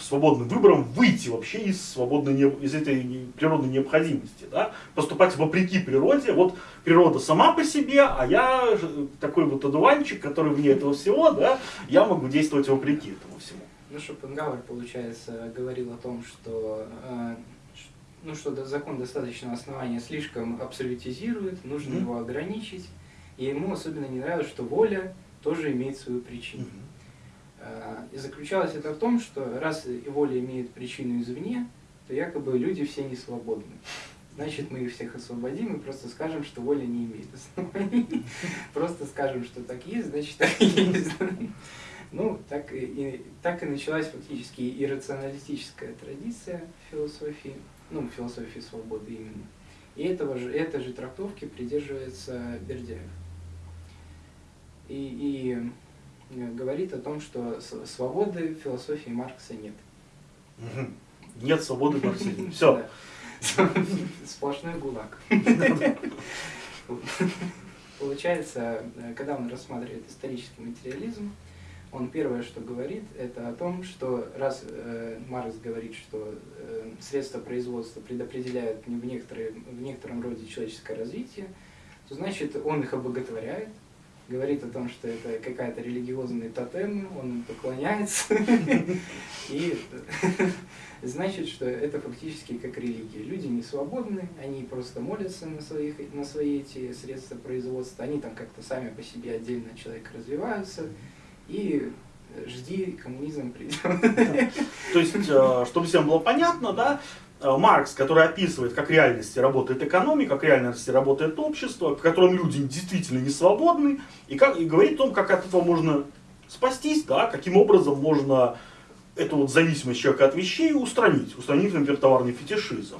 свободным выбором выйти вообще из свободной из этой природной необходимости, да? поступать вопреки природе. Вот природа сама по себе, а я такой вот одуванчик, который вне этого всего, да, я могу действовать вопреки этому всему. Ну, Шопенгауэр, получается, говорил о том, что, э, ну, что закон достаточного основания слишком абсолютизирует, нужно mm-hmm. его ограничить. И ему особенно не нравилось, что воля тоже имеет свою причину. Mm-hmm. И заключалось это в том, что раз воля имеет причину извне, то якобы люди все не свободны. Значит, мы их всех освободим и просто скажем, что воля не имеет оснований. Просто скажем, что так есть, значит так и есть. Ну, так и, так и началась фактически иррационалистическая традиция философии, ну, философии свободы именно. И этого же, этой же трактовки придерживается Бердяев. И, и говорит о том, что свободы в философии Маркса нет. Нет свободы в марксизме. Все. Сплошной гулаг. Получается, когда он рассматривает исторический материализм, он первое, что говорит, это о том, что раз э, Маркс говорит, что э, средства производства предопределяют в, некоторые, в некотором роде человеческое развитие, то значит он их обоготворяет, говорит о том, что это какая-то религиозная тотем, он поклоняется, и значит, что это фактически как религия. Люди не свободны, они просто молятся на, своих, на свои эти средства производства, они там как-то сами по себе отдельно человек развиваются, и жди, коммунизм придет. То есть, э, чтобы всем было понятно, да, э, Маркс, который описывает, как реальности работает экономика, как реальности работает общество, в котором люди действительно не свободны, и, как, и говорит о том, как от этого можно спастись, да, каким образом можно эту вот зависимость человека от вещей устранить, устранить, например, товарный фетишизм.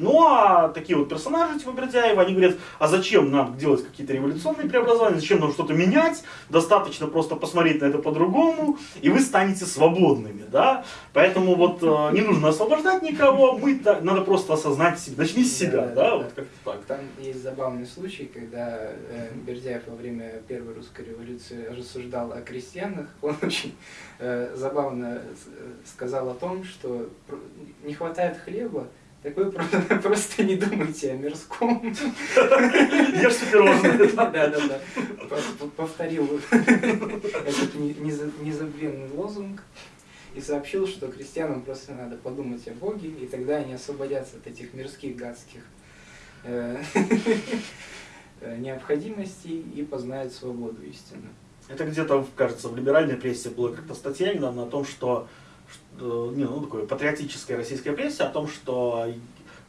Ну а такие вот персонажи типа Бердяева, они говорят, а зачем нам делать какие-то революционные преобразования, зачем нам что-то менять, достаточно просто посмотреть на это по-другому, и вы станете свободными, да? Поэтому вот э, не нужно освобождать никого, мы, надо просто осознать себя, начни с себя, да, да, да, вот как-то так. Там есть забавный случай, когда э, Бердяев во время Первой русской революции рассуждал о крестьянах, он очень э, забавно э, сказал о том, что не хватает хлеба, так вы просто, просто не думайте о мирском. Ешьте пирожные. Да, да, да. Повторил этот незабвенный лозунг и сообщил, что крестьянам просто надо подумать о Боге, и тогда они освободятся от этих мирских гадских э, необходимостей и познают свободу истину. Это где-то, кажется, в либеральной прессе была как-то статья недавно о том, что не, ну, такое патриотическая российская пресса о том, что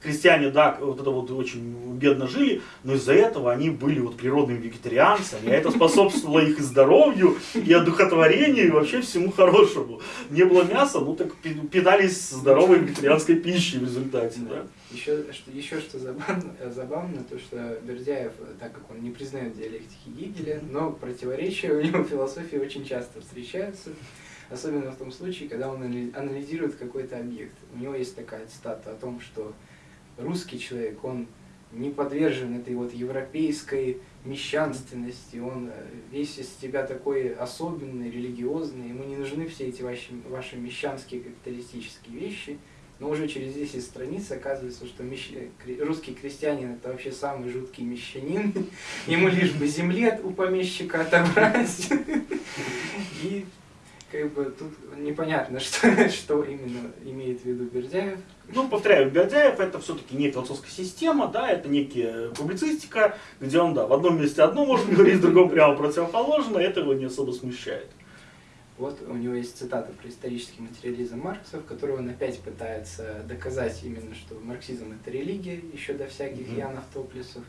крестьяне, да, вот это вот очень бедно жили, но из-за этого они были вот природными вегетарианцами, а это способствовало их и здоровью, и одухотворению, и вообще всему хорошему. Не было мяса, ну так питались здоровой вегетарианской пищей в результате, да. Еще что, еще что забавно, забавно, то что Бердяев, так как он не признает диалектики Гегеля, но противоречия у него в философии очень часто встречаются. Особенно в том случае, когда он анализирует какой-то объект. У него есть такая цитата о том, что русский человек, он не подвержен этой вот европейской мещанственности, он э, весь из себя такой особенный, религиозный, ему не нужны все эти ваши, ваши мещанские капиталистические вещи, но уже через 10 страниц оказывается, что мещ... русский крестьянин это вообще самый жуткий мещанин, ему лишь бы земли у помещика отобрать. И как бы тут непонятно, что, что именно имеет в виду Бердяев. Ну, повторяю, Бердяев это все-таки не философская система, да, это некая публицистика, где он, да, в одном месте одно может говорить, в другом прямо противоположно, это его не особо смущает. Вот у него есть цитата про исторический материализм Маркса, в которой он опять пытается доказать именно, что марксизм это религия, еще до всяких mm -hmm. Янов Топлесов.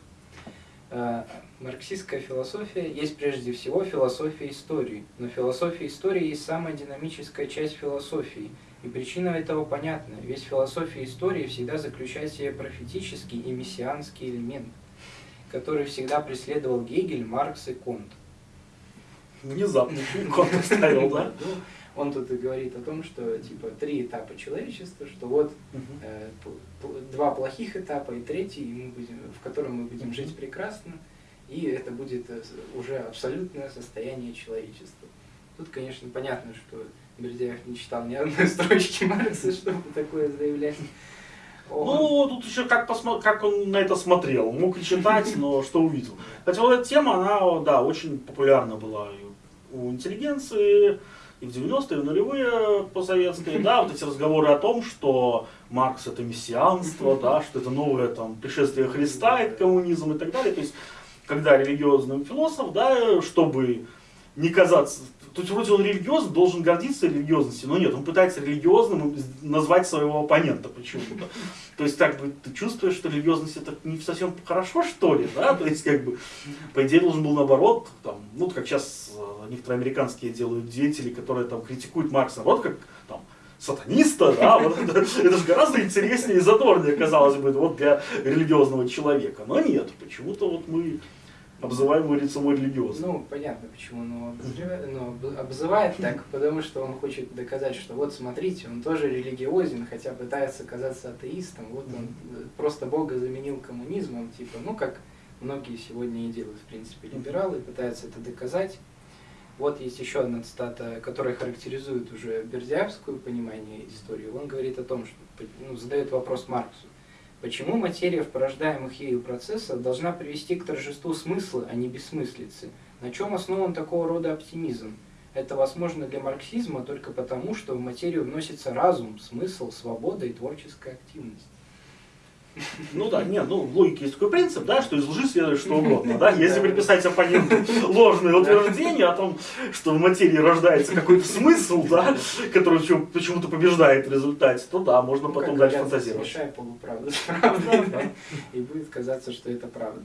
Э, марксистская философия есть прежде всего философия истории, но философия истории есть самая динамическая часть философии, и причина этого понятна, ведь философия истории всегда заключает в себе профетический и мессианский элемент, который всегда преследовал Гегель, Маркс и Конт. Внезапно Конт ставил, да? Он тут и говорит о том, что типа три этапа человечества, что вот э, два плохих этапа и третий, мы будем, в котором мы будем жить прекрасно, и это будет э, уже абсолютное состояние человечества. Тут, конечно, понятно, что Бердяев не читал ни одной строчки Маркса, чтобы такое заявлять. Он... Ну, тут еще как, посмо... как он на это смотрел. Мог и читать, но что увидел. Хотя вот эта тема, она, да, очень популярна была у интеллигенции, и в 90-е, и в нулевые посоветские, да, вот эти разговоры о том, что Маркс это мессианство, да, что это новое там пришествие Христа, это коммунизм и так далее. То есть, когда религиозный философ, да, чтобы не казаться, то есть вроде он религиозный, должен гордиться религиозностью, но нет, он пытается религиозным назвать своего оппонента почему-то. То есть так бы ты чувствуешь, что религиозность это не совсем хорошо, что ли, да? То есть как бы, по идее, должен был наоборот, там, ну, как сейчас э, некоторые американские делают деятели, которые там критикуют Маркса, вот как там, сатаниста, да, вот это, это же гораздо интереснее и задорнее, казалось бы, вот для религиозного человека. Но нет, почему-то вот мы обзываемый лицевой религиозный. Ну, понятно почему, обозревает, но обзывает так, потому что он хочет доказать, что вот смотрите, он тоже религиозен, хотя пытается казаться атеистом, вот он просто Бога заменил коммунизмом, типа, ну, как многие сегодня и делают, в принципе, либералы, пытаются это доказать. Вот есть еще одна цитата, которая характеризует уже бердяевскую понимание истории. Он говорит о том, что ну, задает вопрос Марксу. Почему материя в порождаемых ею процессах должна привести к торжеству смысла, а не бессмыслицы? На чем основан такого рода оптимизм? Это возможно для марксизма только потому, что в материю вносится разум, смысл, свобода и творческая активность. Ну да, нет, ну в логике есть такой принцип, да, что из лжи следует что угодно, да, если приписать оппоненту ложное утверждение о том, что в материи рождается какой-то смысл, да, который почему-то побеждает в результате, то да, можно ну, потом дальше фантазировать. Смешай полуправду с правдой, и будет казаться, что это правда.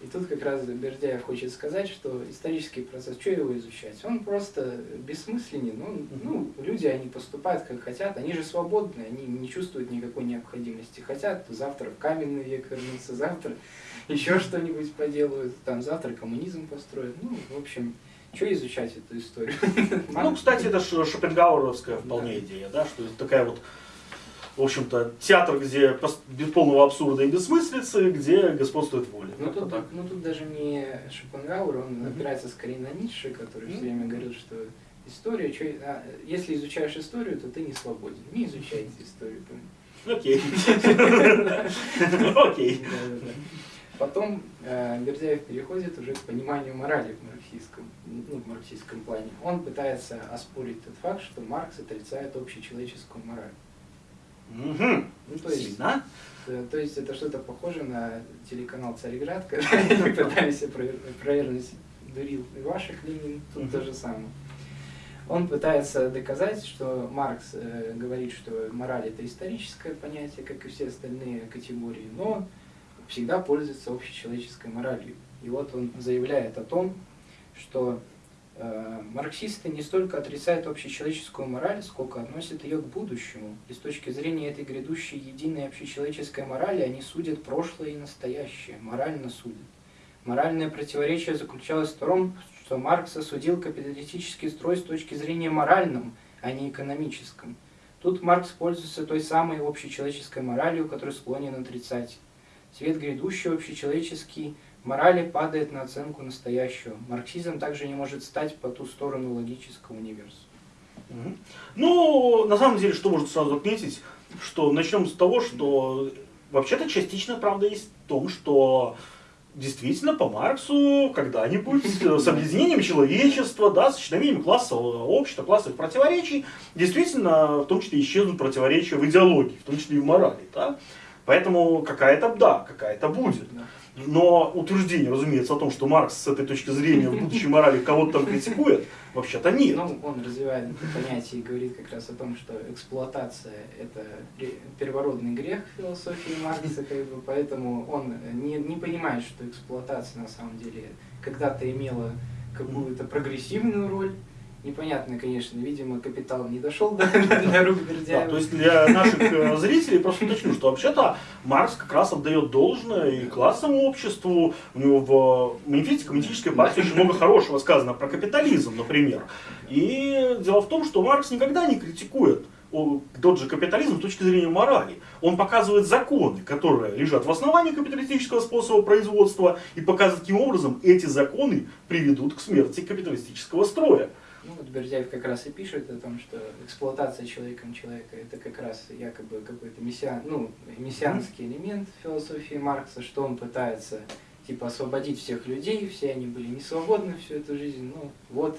И тут как раз Бердяев хочет сказать, что исторический процесс, что его изучать? Он просто бессмысленен. Ну, ну, люди, они поступают как хотят, они же свободны, они не чувствуют никакой необходимости. Хотят завтра в каменный век вернуться, завтра еще что-нибудь поделают, там завтра коммунизм построят. Ну, в общем, что изучать эту историю? Ну, кстати, это Шопенгауэровская вполне идея, да, что такая вот в общем-то, театр, где без полного абсурда и бессмыслицы, где господствует воля. Ну тут, так. ну тут даже не Шопенгауэр, он mm -hmm. опирается скорее на Ницше, который mm -hmm. все время говорил, что история, что, а, если изучаешь историю, то ты не свободен. Не изучайте историю. Окей. Окей. Потом э, Бердяев переходит уже к пониманию морали в марксистском, ну, в марксистском плане. Он пытается оспорить тот факт, что Маркс отрицает общечеловеческую мораль. Угу. Ну, то есть, Сильно? Э, то есть это что-то похоже на телеканал Царьград, когда они пытались провернуть Дурил и ваших Ленин, тут то же самое. Он пытается доказать, что Маркс э, говорит, что мораль это историческое понятие, как и все остальные категории, но всегда пользуется общечеловеческой моралью. И вот он заявляет о том, что марксисты не столько отрицают общечеловеческую мораль, сколько относят ее к будущему. И с точки зрения этой грядущей единой общечеловеческой морали они судят прошлое и настоящее, морально судят. Моральное противоречие заключалось в том, что Маркс осудил капиталистический строй с точки зрения моральном, а не экономическом. Тут Маркс пользуется той самой общечеловеческой моралью, которую склонен отрицать. Свет грядущий общечеловеческий морали падает на оценку настоящего. Марксизм также не может стать по ту сторону логического универсума. Ну, на самом деле, что можно сразу отметить, что начнем с того, что вообще-то частично правда есть в том, что действительно по Марксу когда-нибудь с объединением человечества, да, с исчезновением классового общества, классовых противоречий, действительно, в том числе исчезнут противоречия в идеологии, в том числе и в морали. Да? Поэтому какая-то, да, какая-то будет. Но утверждение, разумеется, о том, что Маркс с этой точки зрения в будущей морали кого-то там критикует, вообще-то нет. Ну, он развивает это понятие и говорит как раз о том, что эксплуатация – это первородный грех философии Маркса, как бы, поэтому он не, не понимает, что эксплуатация на самом деле когда-то имела какую-то прогрессивную роль, Непонятно, конечно, видимо, капитал не дошел до, до рук Бердяева. Да, то есть для наших э, зрителей просто уточню, что вообще-то Маркс как раз отдает должное и классовому обществу. У него в манифесте коммунистической партии очень много хорошего сказано про капитализм, например. И дело в том, что Маркс никогда не критикует тот же капитализм с точки зрения морали. Он показывает законы, которые лежат в основании капиталистического способа производства, и показывает, каким образом эти законы приведут к смерти капиталистического строя. Ну, вот Бердяев как раз и пишет о том, что эксплуатация человеком человека это как раз якобы какой-то мессиан, ну, мессианский элемент философии Маркса, что он пытается типа освободить всех людей, все они были не свободны всю эту жизнь, ну вот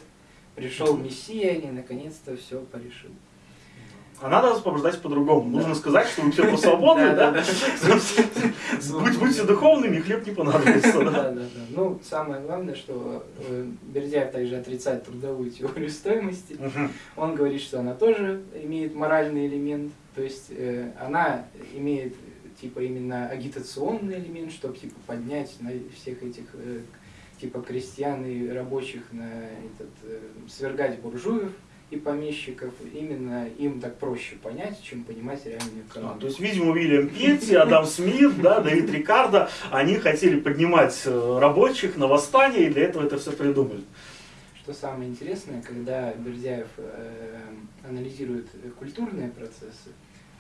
пришел Мессия, и наконец-то все порешил. А надо освобождать по-другому. Нужно сказать, что вы все по свободны, да? Будьте духовными, хлеб не понадобится. Да, да, да. Ну, самое главное, что э, Бердяев также отрицает трудовую теорию стоимости. Он говорит, что она тоже имеет моральный элемент. То есть э, она имеет типа именно агитационный элемент, чтобы типа поднять на всех этих э, типа крестьян и рабочих на этот свергать буржуев и помещиков, именно им так проще понять, чем понимать реальную экономику. А, то есть, видимо, Уильям Петти, Адам Смит, да, Давид Рикардо, они хотели поднимать э, рабочих на восстание, и для этого это все придумали. Что самое интересное, когда Бердяев э, анализирует культурные процессы,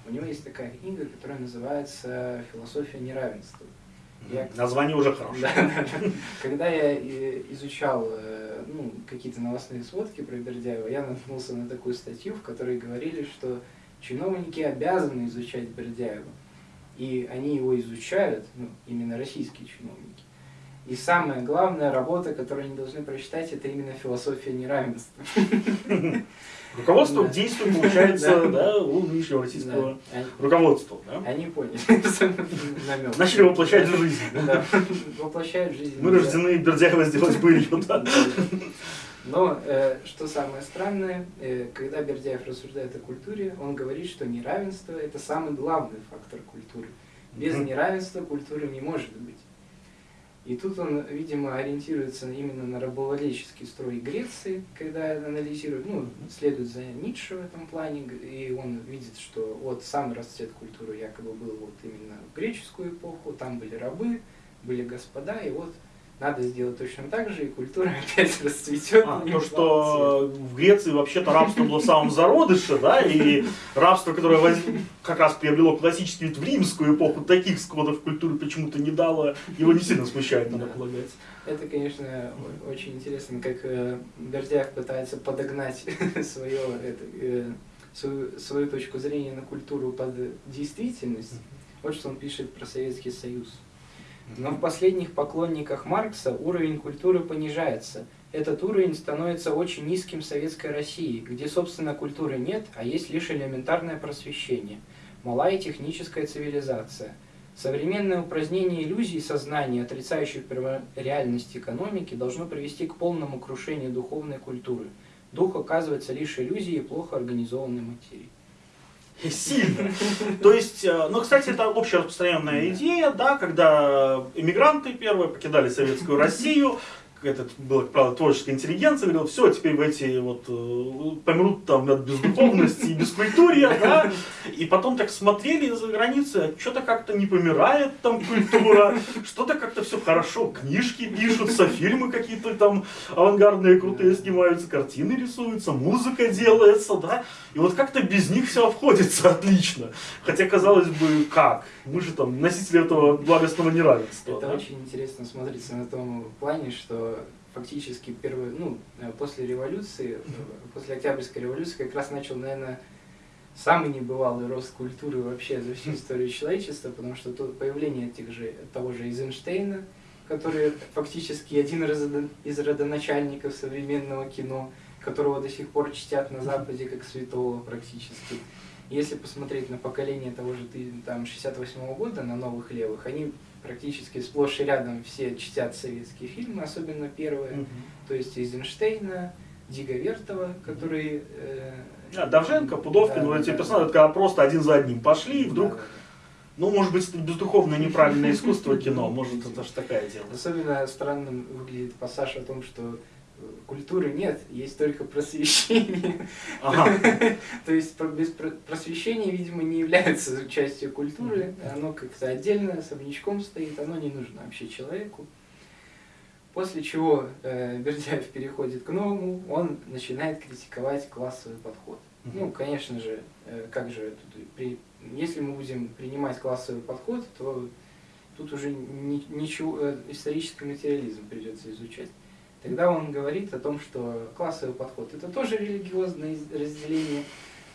у него есть такая книга, которая называется «Философия неравенства». Я... Название уже хорошее. Да, да, да. Когда я изучал э, ну, какие-то новостные сводки про Бердяева, я наткнулся на такую статью, в которой говорили, что чиновники обязаны изучать Бердяева. И они его изучают, ну, именно российские чиновники. И самая главная работа, которую они должны прочитать, это именно философия неравенства. Руководство да. действует, получается, да, у нынешнего российского руководства. Они поняли намек. Начали воплощать в жизнь. Воплощают жизнь. Мы рождены Бердяева сделать были. Но э, что самое странное, э, когда Бердяев рассуждает о культуре, он говорит, что неравенство – это самый главный фактор культуры. Без неравенства культуры не может быть. И тут он, видимо, ориентируется именно на рабовладельческий строй Греции, когда анализирует, ну, следует за Ницше в этом плане, и он видит, что вот самый расцвет культуры якобы был вот именно в греческую эпоху, там были рабы, были господа, и вот надо сделать точно так же, и культура опять расцветет. А, то, что в Греции вообще-то рабство было в самом зародыше, да, и рабство, которое воз... как раз приобрело классический вид в римскую эпоху, таких складов культуры почему-то не дало, его не сильно смущает, надо полагать. Это, конечно, очень интересно, как э, Бердяев пытается подогнать свое, это, э, свою, свою точку зрения на культуру под действительность. Вот что он пишет про Советский Союз. Но в последних поклонниках Маркса уровень культуры понижается. Этот уровень становится очень низким в Советской России, где, собственно, культуры нет, а есть лишь элементарное просвещение. Малая техническая цивилизация. Современное упразднение иллюзий сознания, отрицающих реальность экономики, должно привести к полному крушению духовной культуры. Дух оказывается лишь иллюзией плохо организованной материи. Сильно. То есть, э, ну, кстати, это общераспространенная идея, да, когда иммигранты первые покидали Советскую Россию, этот был, правда, творческая интеллигенция, говорил, все, теперь в эти вот э, помрут там от бездуховности и бескультурья, да, и потом так смотрели за границей, а что-то как-то не помирает там культура, что-то как-то все хорошо, книжки пишутся, фильмы какие-то там авангардные, крутые снимаются, картины рисуются, музыка делается, да, и вот как-то без них все обходится отлично, хотя, казалось бы, как? Мы же там носители этого благостного неравенства. Это да? очень интересно смотрится на том плане, что фактически первый, ну, э, после революции, э, после Октябрьской революции как раз начал, наверное, самый небывалый рост культуры вообще за всю историю человечества, потому что то появление тех же, того же Эйзенштейна, который фактически один из родоначальников современного кино, которого до сих пор чтят на Западе как святого практически. Если посмотреть на поколение того же там, 68 -го года, на новых левых, они практически сплошь и рядом все чтят советские фильмы, особенно первые, угу. то есть Эйзенштейна, Дига Вертова, который... Э, а, Давженко, Пудовкин, да, вот эти да, персонажи, да. просто один за одним пошли, и вдруг... Да, да, да. Ну, может быть, это бездуховное неправильное искусство кино, может, это же такая дело. Особенно странным выглядит пассаж о том, что культуры нет, есть только просвещение. Ага. То есть без просвещения, видимо, не является частью культуры, оно как-то отдельно, особнячком стоит, оно не нужно вообще человеку. После чего э, Бердяев переходит к новому, он начинает критиковать классовый подход. Ну, конечно же, э, как же тут, при, если мы будем принимать классовый подход, то тут уже ни, ничего, э, исторический материализм придется изучать. Тогда он говорит о том, что классовый подход это тоже религиозное разделение,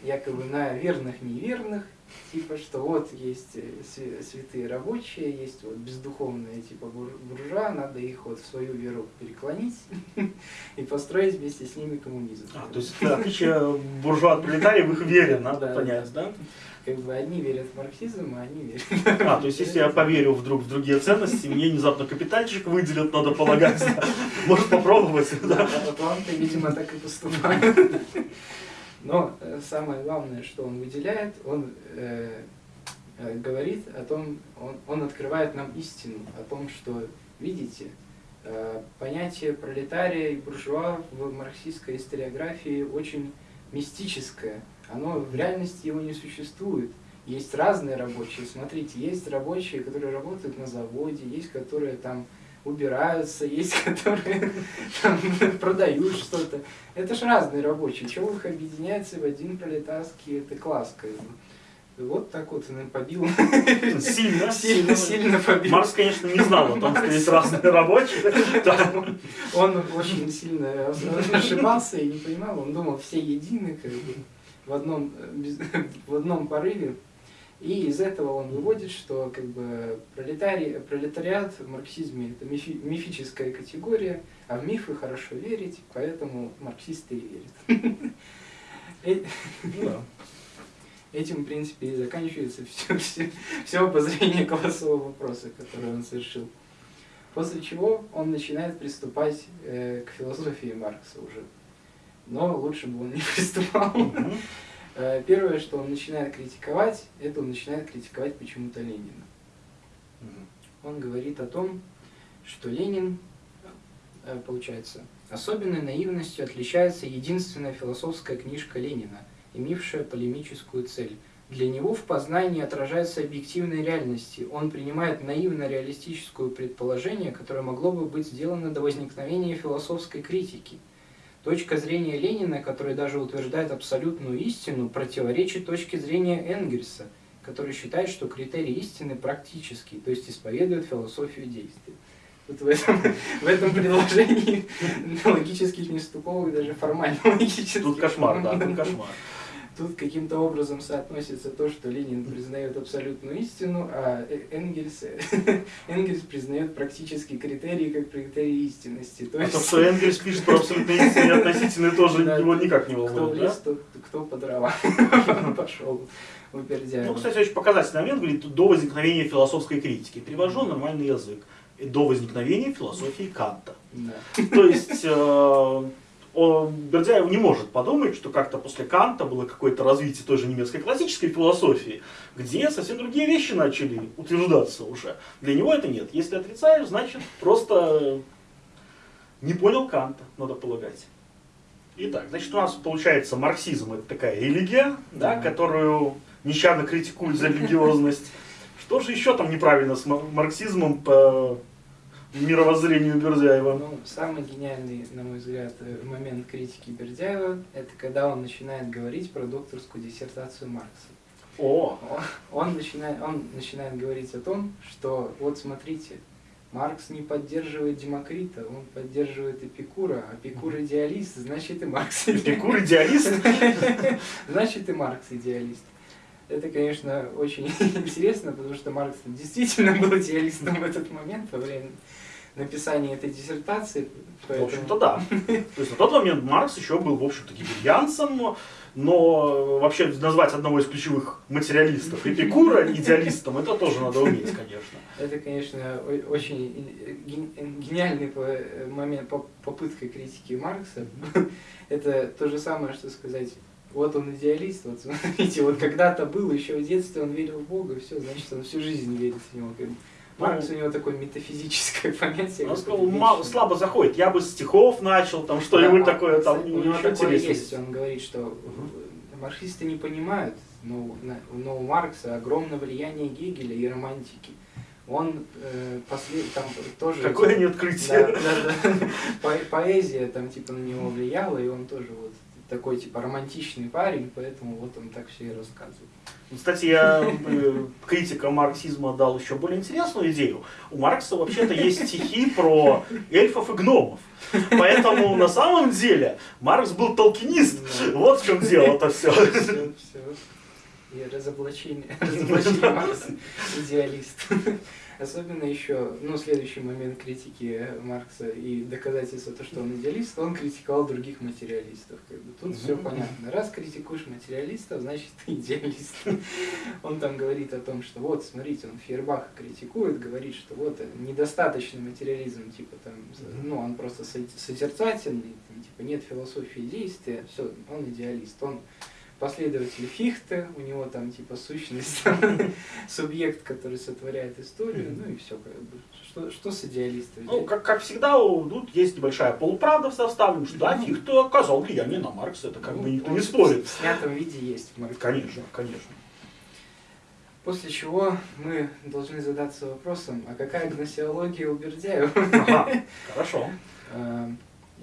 якобы на верных неверных, типа что вот есть э, святые рабочие, есть вот бездуховные типа буржуа, надо их вот в свою веру переклонить и построить вместе с ними коммунизм. А, то есть отличие буржуа от пролетариев в их вере, надо понять, да? как бы одни верят в марксизм, а они верят. А, то есть если я поверю вдруг в другие ценности, мне внезапно капитальчик выделят, надо полагать. Может попробовать. Да, Атланты, видимо, так и поступают. Но э, самое главное, что он выделяет, он э, э, говорит о том, он, он открывает нам истину, о том, что, видите, э, понятие пролетария и буржуа в марксистской историографии очень мистическое оно в реальности его не существует. Есть разные рабочие. Смотрите, есть рабочие, которые работают на заводе, есть которые там убираются, есть которые там, продают что-то. Это же разные рабочие. Чего их объединяется в один пролетарский это класс? Вот так вот он побил. Сильно, сильно, сильно побил. Марс, конечно, не знал о том, что есть разные рабочие. Он очень сильно ошибался и не понимал. Он думал, все едины, как бы в одном, э, в одном порыве. И из этого он выводит, что как бы пролетарий, пролетариат в марксизме это мифи, мифическая категория, а в мифы хорошо верить, поэтому марксисты и верят. Э, ну этим, в принципе, и заканчивается все, все, все обозрение классового вопроса, который он совершил. После чего он начинает приступать э, к философии Маркса уже но лучше бы он не приступал. Первое, что он начинает критиковать, это он начинает критиковать почему-то Ленина. Он говорит о том, что Ленин, э, получается, особенной наивностью отличается единственная философская книжка Ленина, имевшая полемическую цель. Для него в познании отражается объективной реальности. Он принимает наивно-реалистическое предположение, которое могло бы быть сделано до возникновения философской критики – Точка зрения Ленина, который даже утверждает абсолютную истину, противоречит точке зрения Энгельса, который считает, что критерий истины практический, то есть исповедует философию действия. Вот в этом, в этом предложении логических нестыковок, даже формально логических. Тут кошмар, да, тут кошмар. Тут каким-то образом соотносится то, что Ленин признает абсолютную истину, а э, Энгельс, Энгельс признает практически критерии как критерии истинности. То, а есть... то, что Энгельс пишет про абсолютную истину и относительно тоже его никак не волнует. Кто в лес, да? кто по дрова пошел. Ну, кстати, очень показательный момент, говорит, до возникновения философской критики. Перевожу нормальный язык. До возникновения философии Канта. То есть, э, он, Бердяев не может подумать, что как-то после Канта было какое-то развитие той же немецкой классической философии, где совсем другие вещи начали утверждаться уже. Для него это нет. Если отрицаешь, значит просто не понял Канта, надо полагать. Итак, значит, у нас получается марксизм это такая религия, да, которую нещадно критикуют за религиозность. Что же еще там неправильно с марксизмом по мировоззрению Бердяева? Ну, самый гениальный, на мой взгляд, э, момент критики Бердяева, это когда он начинает говорить про докторскую диссертацию Маркса. О! Он, он, начинает, он начинает говорить о том, что вот смотрите, Маркс не поддерживает Демокрита, он поддерживает Эпикура. А Эпикур идеалист, значит и Маркс идеалист. Эпикур идеалист? Значит и Маркс идеалист. Это, конечно, очень интересно, потому что Маркс действительно был идеалистом в этот момент во время написания этой диссертации. Поэтому... В общем-то, да. То есть на тот момент Маркс еще был, в общем-то, гибельянцем, но вообще назвать одного из ключевых материалистов Эпикура идеалистом, это тоже надо уметь, конечно. Это, конечно, очень гениальный момент, попытка критики Маркса. Это то же самое, что сказать, вот он идеалист, вот смотрите, вот когда-то был, еще в детстве он верил в Бога, все, значит, он всю жизнь верит в него. Маркс у него такое метафизическое понятие. Он сказал, мало, слабо заходит. Я бы стихов начал, там что-нибудь да, такое, там у него такое есть. Он говорит, что угу. марксисты не понимают, но, но у Маркса огромное влияние Гегеля и романтики. Он э, послед... там тоже... Какое типа, не открытие. Да, да, да. По поэзия там типа на него влияла, и он тоже вот такой типа романтичный парень, поэтому вот он так все и рассказывает. Кстати, я э, критика марксизма дал еще более интересную идею. У Маркса вообще-то есть стихи про эльфов и гномов. Поэтому на самом деле Маркс был толкинист. Вот в чем дело-то все. И разоблачение, разоблачение Маркса идеалист. Особенно еще, ну, следующий момент критики Маркса и доказательства то, что он идеалист, он критиковал других материалистов. Как бы. Тут все понятно. Раз критикуешь материалистов, значит ты идеалист. Он там говорит о том, что вот, смотрите, он Фейербаха критикует, говорит, что вот недостаточный материализм, типа там, ну, он просто созерцательный, типа нет философии действия, все, он идеалист. Он последователь Фихте, у него там типа сущность, субъект, который сотворяет историю, ну и все, как бы, что, что с идеалистами? Ну, как, как всегда, тут есть небольшая полуправда в составе, что да, Фихте оказал влияние на Маркса, это как ну, бы никто не спорит. В снятом виде есть в Марксе. Конечно, конечно. После чего мы должны задаться вопросом, а какая гносеология у Бердяева? Ага, хорошо.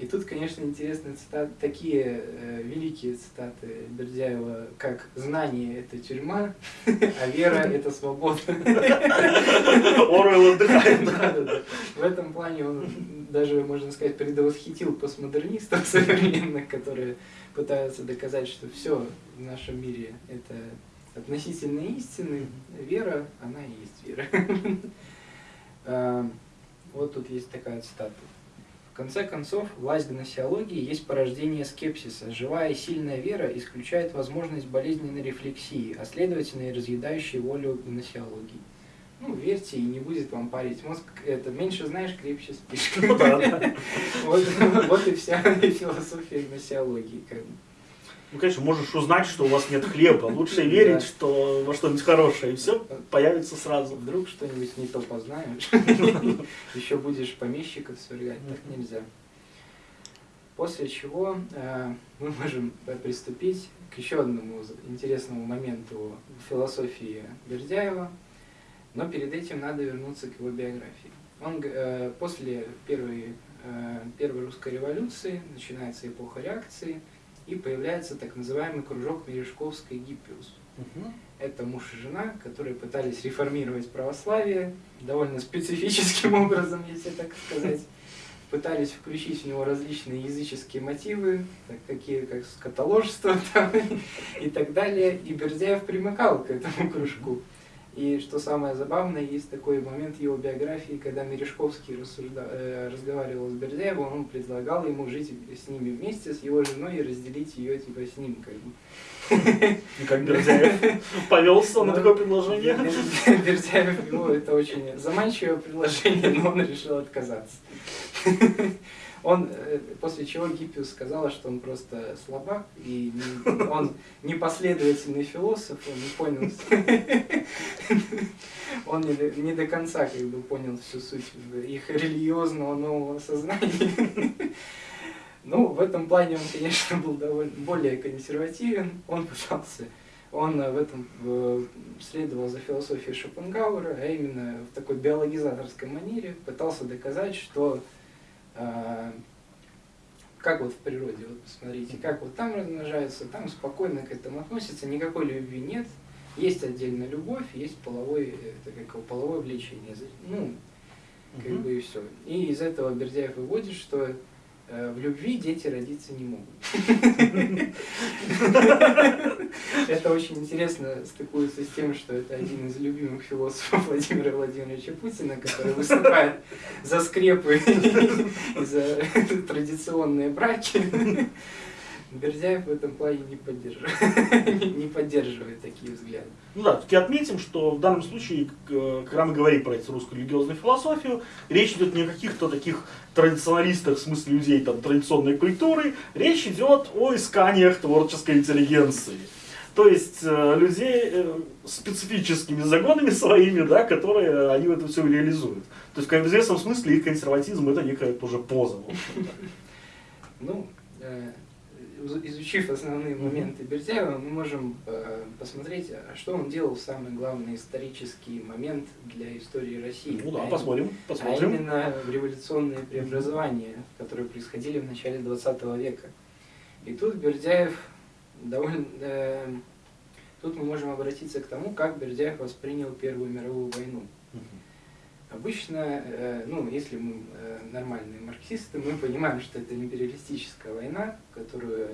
И тут, конечно, интересны цитаты, такие э, великие цитаты Бердяева, как «знание – это тюрьма, а вера – это свобода». Оруэлл отдыхает. В этом плане он даже, можно сказать, предвосхитил постмодернистов современных, которые пытаются доказать, что все в нашем мире – это относительно истины. Вера, она и есть вера. А, вот тут есть такая цитата. В конце концов, власть гносеологии есть порождение скепсиса. Живая и сильная вера исключает возможность болезненной рефлексии, а следовательно и разъедающей волю гносеологии. Ну, верьте, и не будет вам парить мозг. Это меньше знаешь, крепче спишь. Ну вот и вся философия гносеологии. Ну, конечно, можешь узнать, что у вас нет хлеба. Лучше верить, что во что-нибудь хорошее, и все появится сразу. Вдруг что-нибудь не то познаешь, еще будешь помещиков свергать, так нельзя. После чего э, мы можем приступить к еще одному интересному моменту философии Бердяева, но перед этим надо вернуться к его биографии. Он э, после первой, э, первой русской революции начинается эпоха реакции, и появляется так называемый кружок Мережковской Гиппиус. Угу. Это муж и жена, которые пытались реформировать православие довольно специфическим образом, если так сказать. Пытались включить в него различные языческие мотивы, так, какие как скотоложество там, и так далее. И Бердяев примыкал к этому кружку. И что самое забавное, есть такой момент его биографии, когда Мережковский рассужда... э, разговаривал с Бердяевым, он предлагал ему жить с ними вместе, с его женой, и разделить ее типа с ним. Как бы. И как Бердяев повелся на такое предложение? Бердяев, ну, это очень заманчивое предложение, но он решил отказаться. Он, э, после чего Гиппиус сказала, что он просто слабак, и не- он непоследовательный философ, он не понял, он не не до конца как бы понял всю суть их религиозного нового сознания. Ну, в этом плане он, конечно, был довольно более консервативен, он пытался он э, в этом следовал за философией Шопенгауэра, а именно в такой биологизаторской манере пытался доказать, что как вот в природе, вот посмотрите, как вот там размножаются, там спокойно к этому относятся, никакой любви нет, есть отдельно любовь, есть половой, это как его, половое влечение, ну, как Мгм. бы и все. И из этого Бердяев выводит, что в любви дети родиться не могут. Это очень интересно стыкуется с тем, что это один из любимых философов Владимира Владимировича Путина, который выступает за скрепы и за традиционные браки. Бердяев в этом плане не поддерживает, не поддерживает такие взгляды. Ну да, таки отметим, что в данном случае, э, когда мы говорим про эту русскую религиозную философию, речь идет не о каких-то таких традиционалистах, в смысле людей там, традиционной культуры, речь идет о исканиях творческой интеллигенции. То есть э, людей э, специфическими загонами своими, да, которые они это все реализуют. То есть в известном смысле их консерватизм это некая тоже поза. в. Ну, э, изучив основные моменты Бердяева, мы можем э, посмотреть, а что он делал в самый главный исторический момент для истории России. Ну да, А посмотрим, А посмотрим. именно в революционные преобразования, которые происходили в начале 20 века. И тут Бердяев довольно... э, тут мы можем обратиться к тому, как Бердяев воспринял Первую мировую войну. Мгм. Обычно, э, ну, если мы э, нормальные марксисты, мы понимаем, что это империалистическая война, которую,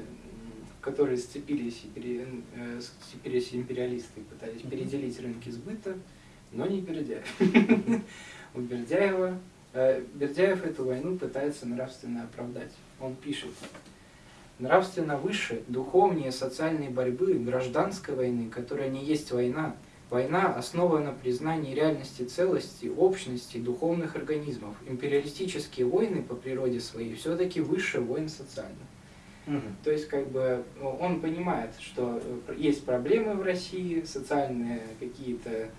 в которой сцепились, э, сцепились империалисты и пытались переделить рынки сбыта, но не Бердяев. У Бердяева, Бердяев эту войну пытается нравственно оправдать. Он пишет, нравственно выше, духовнее социальной борьбы, гражданской войны, которая не есть война, Война основана на признании реальности целости, общности духовных организмов. Империалистические войны по природе своей все-таки выше войн социальных. Мгм. То есть, как бы, ну, он понимает, что э, есть проблемы в России, социальные какие-то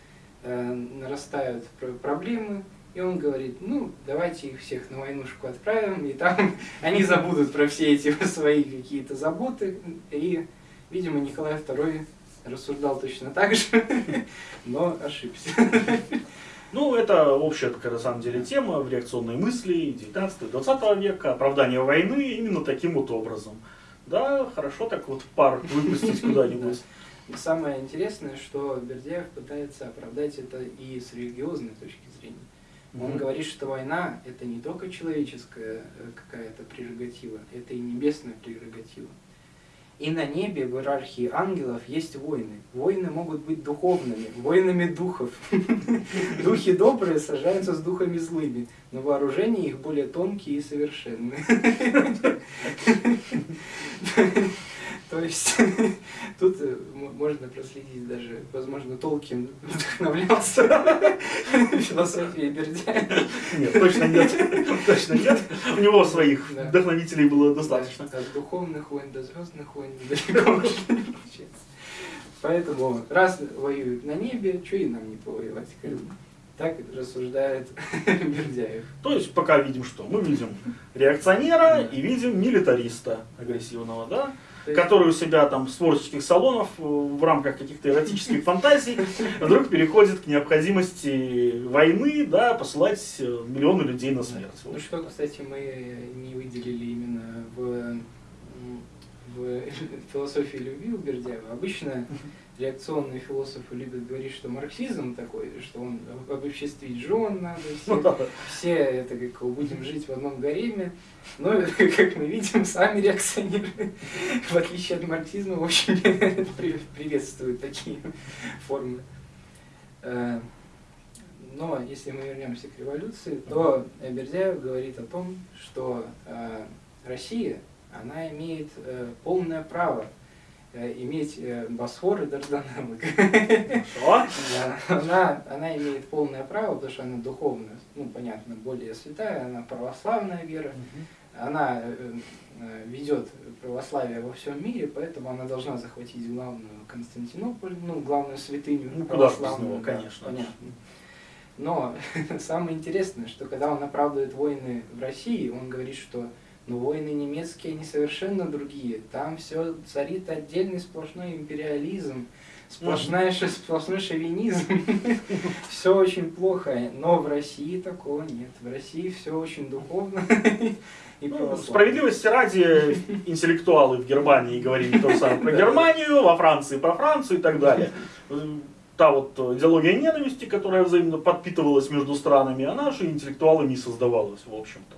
э, нарастают пр- проблемы, и он говорит, ну, давайте их всех на войнушку отправим, и там они забудут про все эти свои какие-то заботы. И, видимо, Николай II рассуждал точно так же, но ошибся. Ну, это общая такая, на самом деле, тема в реакционной мысли 19-20 века, оправдание войны именно таким вот образом. Да, хорошо так вот пар выпустить куда-нибудь. И Самое интересное, что Бердяев пытается оправдать это и с религиозной точки зрения. Он говорит, что война это не только человеческая э, какая-то прерогатива, это и небесная прерогатива. И на небе в иерархии ангелов есть войны. Войны могут быть духовными, войнами духов. Духи добрые сражаются с духами злыми, но вооружения их более тонкие и совершенные. То есть тут э, можно проследить даже, возможно, Толкин вдохновлялся философией Бердяева. Нет, точно нет. Точно нет. У него своих Да. вдохновителей было достаточно. От духовных войн до звездных войн далеко ушли, получается. Поэтому раз воюют на небе, что и нам не повоевать? как бы. Так рассуждает Бердяев. То есть пока видим что? Мы видим реакционера и видим милитариста агрессивного, да? Который у себя там с творческих салонов э, в рамках каких-то эротических фантазий вдруг переходит к необходимости войны, да, посылать э, миллионы людей на смерть. Ну что, кстати, мы не выделили именно в, в философии любви у Бердяева. Обычно реакционные философы любят говорить, что марксизм такой, что он об- обобществить жен надо, все, все это как будем жить в одном гареме. Но, как мы видим, сами реакционеры, в отличие от марксизма, очень при- приветствуют такие формы. Э, Но если мы вернемся к революции, то Бердяев говорит о том, что э, Россия, она имеет э, полное право э, иметь э, Босфор и Дарданеллы. Да, Она, она имеет полное право, потому что она духовно, ну, понятно, более святая, она православная вера, она э, э, ведет православие во всем мире, поэтому она должна захватить главную Константинополь, ну, главную святыню Ну, куда православную, него, да, конечно. понятно. Но самое интересное, что когда он оправдывает войны в России, он говорит, что ну, войны немецкие, они совершенно другие. Там все царит отдельный сплошной империализм, сплошная, ш- сплошной шовинизм. Все очень плохо. Но в России такого нет. В России все очень духовно Ну, справедливости ради, интеллектуалы в Германии говорили то же самое про. Германию, во Франции про Францию и так далее. Та вот идеология ненависти, которая взаимно подпитывалась между странами, она же интеллектуалами создавалась, в общем-то.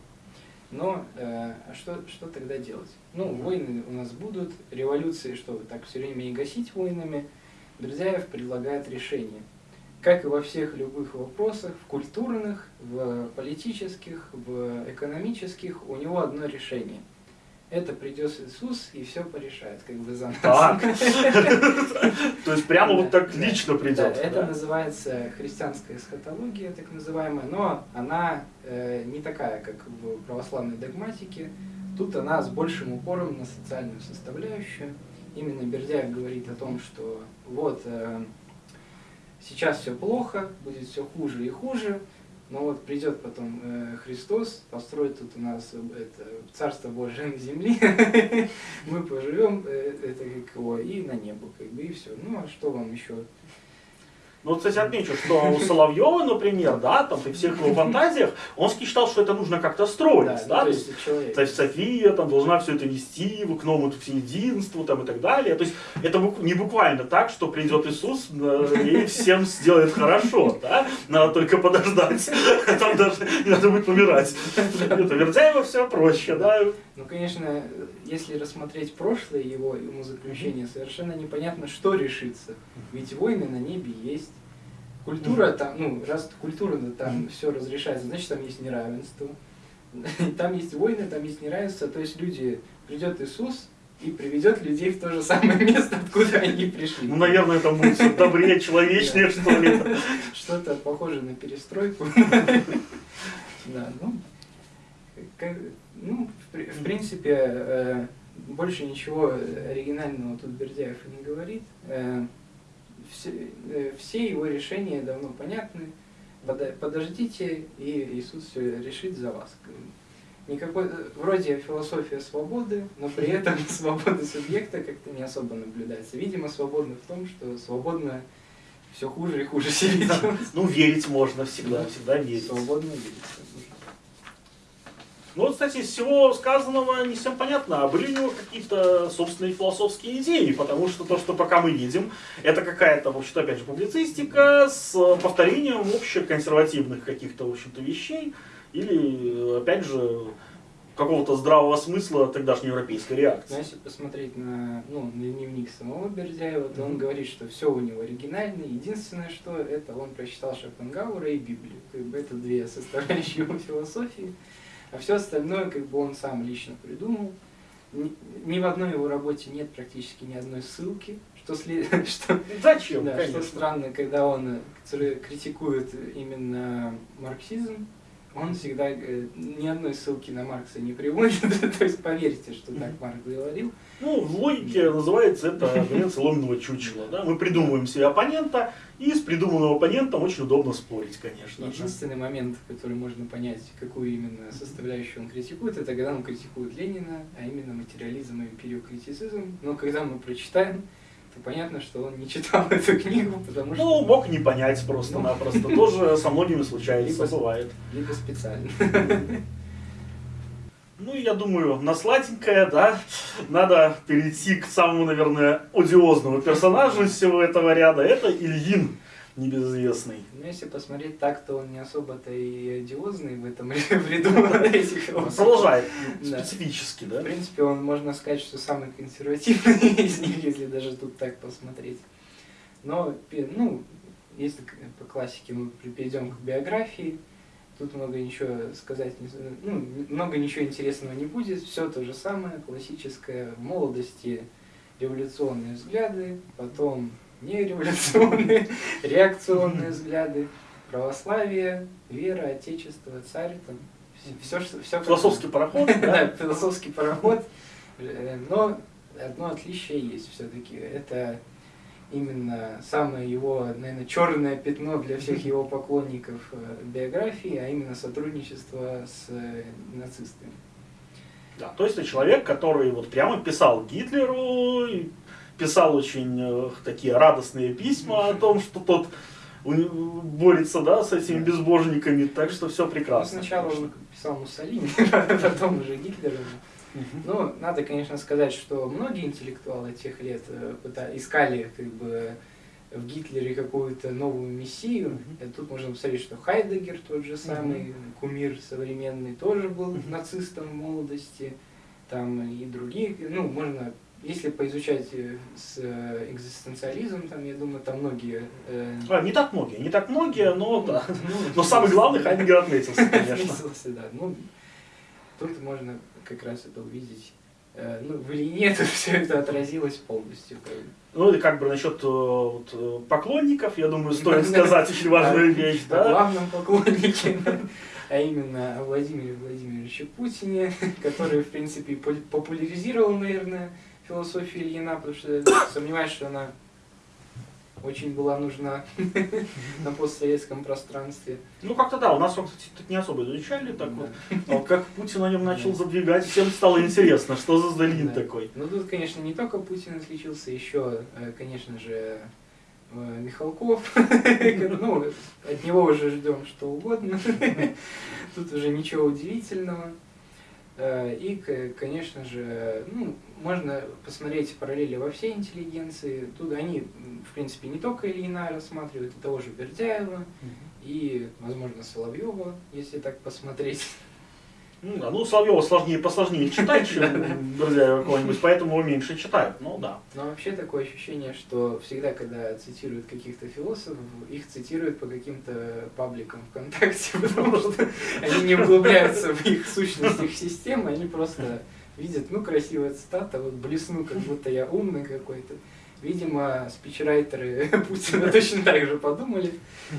Но э, а что, что тогда делать? Ну, войны у нас будут, революции, что так все время и гасить войнами. Бердяев предлагает решение. Как и во всех любых вопросах, в культурных, в политических, в экономических, у него одно решение. Это придет Иисус и все порешает, как бы за нас. Так. То есть прямо вот так лично придет. это называется христианская эсхатология, так называемая, но она э, не такая, как в православной догматике. Тут она с большим упором на социальную составляющую. Именно Бердяев говорит о том, что вот э, сейчас все плохо, будет все хуже и хуже, но вот придет потом э, Христос, построит тут у нас э, это, Царство Божие на земли, мы поживем, э, это как его, и на небо, как бы, и все. Ну, а что вам еще? Ну, кстати, отмечу, что у Соловьева, например, да, там при всех его фантазиях, он считал, что это нужно как-то строить, Да, да, ну, то есть. То есть София там должна все это вести к новому всеединству там, и так далее. То есть это не буквально так, что придет Иисус э, и всем сделает хорошо. Да? Надо только подождать. Там даже не надо будет помирать. Это Вердяева все проще. Да? Ну, конечно, если рассмотреть прошлое его умозаключение, совершенно непонятно, что решится. Ведь войны на небе есть. Культура там, ну, раз культура там все разрешается, значит там есть неравенство. Там есть войны, там есть неравенство. То есть люди, придет Иисус и приведет людей в то же самое место, откуда они пришли. Ну, наверное, это будет всё добрее, человечнее, что ли. Что-то похоже на перестройку. Да, ну, как- ну, в в принципе, э, больше ничего оригинального тут Бердяев и не говорит. Э, Все э, все его решения давно понятны. Подождите, и Иисус все решит за вас. Никакой, э, вроде философия свободы, но при этом свобода субъекта как-то не особо наблюдается. Видимо, свободно в том, что свободно все хуже и хуже себе. Ну, верить можно всегда, всегда верить. Свободно видеть. Ну вот, кстати, из всего сказанного не всем понятно, а были у него какие-то собственные философские идеи, потому что то, что пока мы видим, это какая-то, в общем-то, опять же, публицистика с повторением общеконсервативных каких-то, в общем-то, вещей, или, опять же, какого-то здравого смысла тогдашней европейской Но реакции. если посмотреть на, ну, на дневник самого Бердяева, то он Мгм. говорит, что все у него оригинально. Единственное, что это он прочитал Шопенгауэра и Библию. Как бы это две составляющие его философии. А все остальное как бы он сам лично придумал. Ни, ни в одной его работе нет практически ни одной ссылки, что, след... что Зачем, Да, конечно. что странно, когда он э, критикует именно марксизм, он всегда э, ни одной ссылки на Маркса не приводит. То есть поверьте, что так Маркс говорил. Ну, в логике называется это конец ломного чучела. Да? Мы придумываем себе оппонента, и с придуманным оппонентом очень удобно спорить, конечно. Единственный момент, в который можно понять, какую именно составляющую он критикует, это когда он критикует Ленина, а именно материализм и империокритицизм. Но когда мы прочитаем, понятно, что он не читал эту книгу, потому что... Ну, мог не понять просто-напросто. Тоже со многими случается, Либо- бывает. Либо специально. Ну, я думаю, на сладенькое, да, надо перейти к самому, наверное, одиозному персонажу из всего этого ряда. Это Ильин, небезызвестный. Ну, если посмотреть так, то он не особо-то и одиозный в этом ряду этих философов. Продолжает Да. специфически, В принципе, он, можно сказать, что самый консервативный из них, если даже тут так посмотреть. Но, ну, если по классике мы перейдем к биографии, тут много ничего сказать, ну, много ничего интересного не будет, все то же самое, классическое, в молодости революционные взгляды, потом нереволюционные, реакционные взгляды, православие, вера, отечество, царь, там, Все, что, все Философский пароход, Да, философский пароход. Э, Но одно отличие есть все-таки. Это именно самое его, наверное, черное пятно для всех его поклонников э, биографии, а именно сотрудничество с э, нацистами. Да, то есть это человек, который вот прямо писал Гитлеру, писал очень э, такие радостные письма о том, что тот борется да, с этими безбожниками, так что все Ну, прекрасно. сначала конечно. он писал Муссолини, потом уже Гитлеру. Мгм. Ну, надо, конечно, сказать, что многие интеллектуалы тех лет э, искали как бы в Гитлере какую-то новую мессию. Мгм. И тут можно посмотреть, что Хайдегер, тот же самый кумир современный, тоже был нацистом в молодости. Там и другие, ну, можно, если поизучать э, с э, экзистенциализм, там, я думаю, там многие... э, А, не так многие, не так многие, но да. ну, Но самый главный Хайдегер отметился, конечно. Да. Ну, тут можно как раз это увидеть. Э, Ну, в Ильине это все это отразилось полностью. Ну и как бы насчет вот, поклонников, я думаю, стоит сказать очень важную вещь, да? главном поклоннике, а именно о Владимире Владимировиче Путине, который, в принципе, популяризировал, наверное, философию Ильина, потому что сомневаюсь, что она очень была нужна на постсоветском пространстве. Ну как-то да, у нас, кстати, тут не особо изучали, так вот. А вот как Путин о нем начал Да. задвигать, всем стало интересно, что за Сдалин Да. такой. Ну тут, конечно, не только Путин отличился, еще, э, конечно же, э, Михалков. Ну, от него уже ждем что угодно. Тут уже ничего удивительного. Э, И, конечно же, ну, можно посмотреть параллели во всей интеллигенции. Тут они, в принципе, не только Ильина рассматривают, и того же Бердяева, и, возможно, Соловьева, если так посмотреть. Ну, да, ну Соловьева сложнее, посложнее читать, чем Бердяева какого-нибудь, поэтому его меньше читают, ну да. Но вообще такое ощущение, что всегда, когда цитируют каких-то философов, их цитируют по каким-то пабликам ВКонтакте, потому что они не углубляются в их сущность, их системы, они просто видят, ну, красивая цитата, вот блесну, как будто я умный какой-то. Видимо, спичрайтеры Путина точно так же подумали,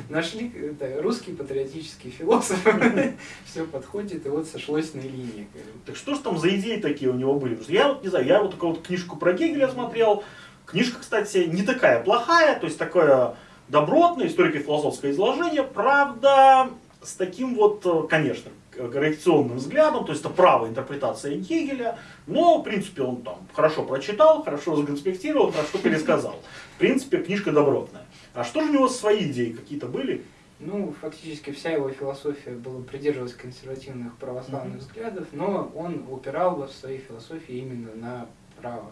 нашли это, русский патриотический философ, все подходит, и вот сошлось на линии. Так что ж там за идеи такие у него были? Я вот не знаю, я вот такую вот книжку про Гегеля смотрел. Книжка, кстати, не такая плохая, то есть такое добротное историко-философское изложение, правда, с таким вот, э, конечно, коррекционным взглядом, то есть это правая интерпретация Гегеля, но, в принципе, он там хорошо прочитал, хорошо законспектировал, хорошо пересказал. В принципе, книжка добротная. А что же у него свои идеи какие-то были? Ну, фактически вся его философия была придерживалась консервативных православных Мгм. взглядов, но он упирал в своей философии именно на право.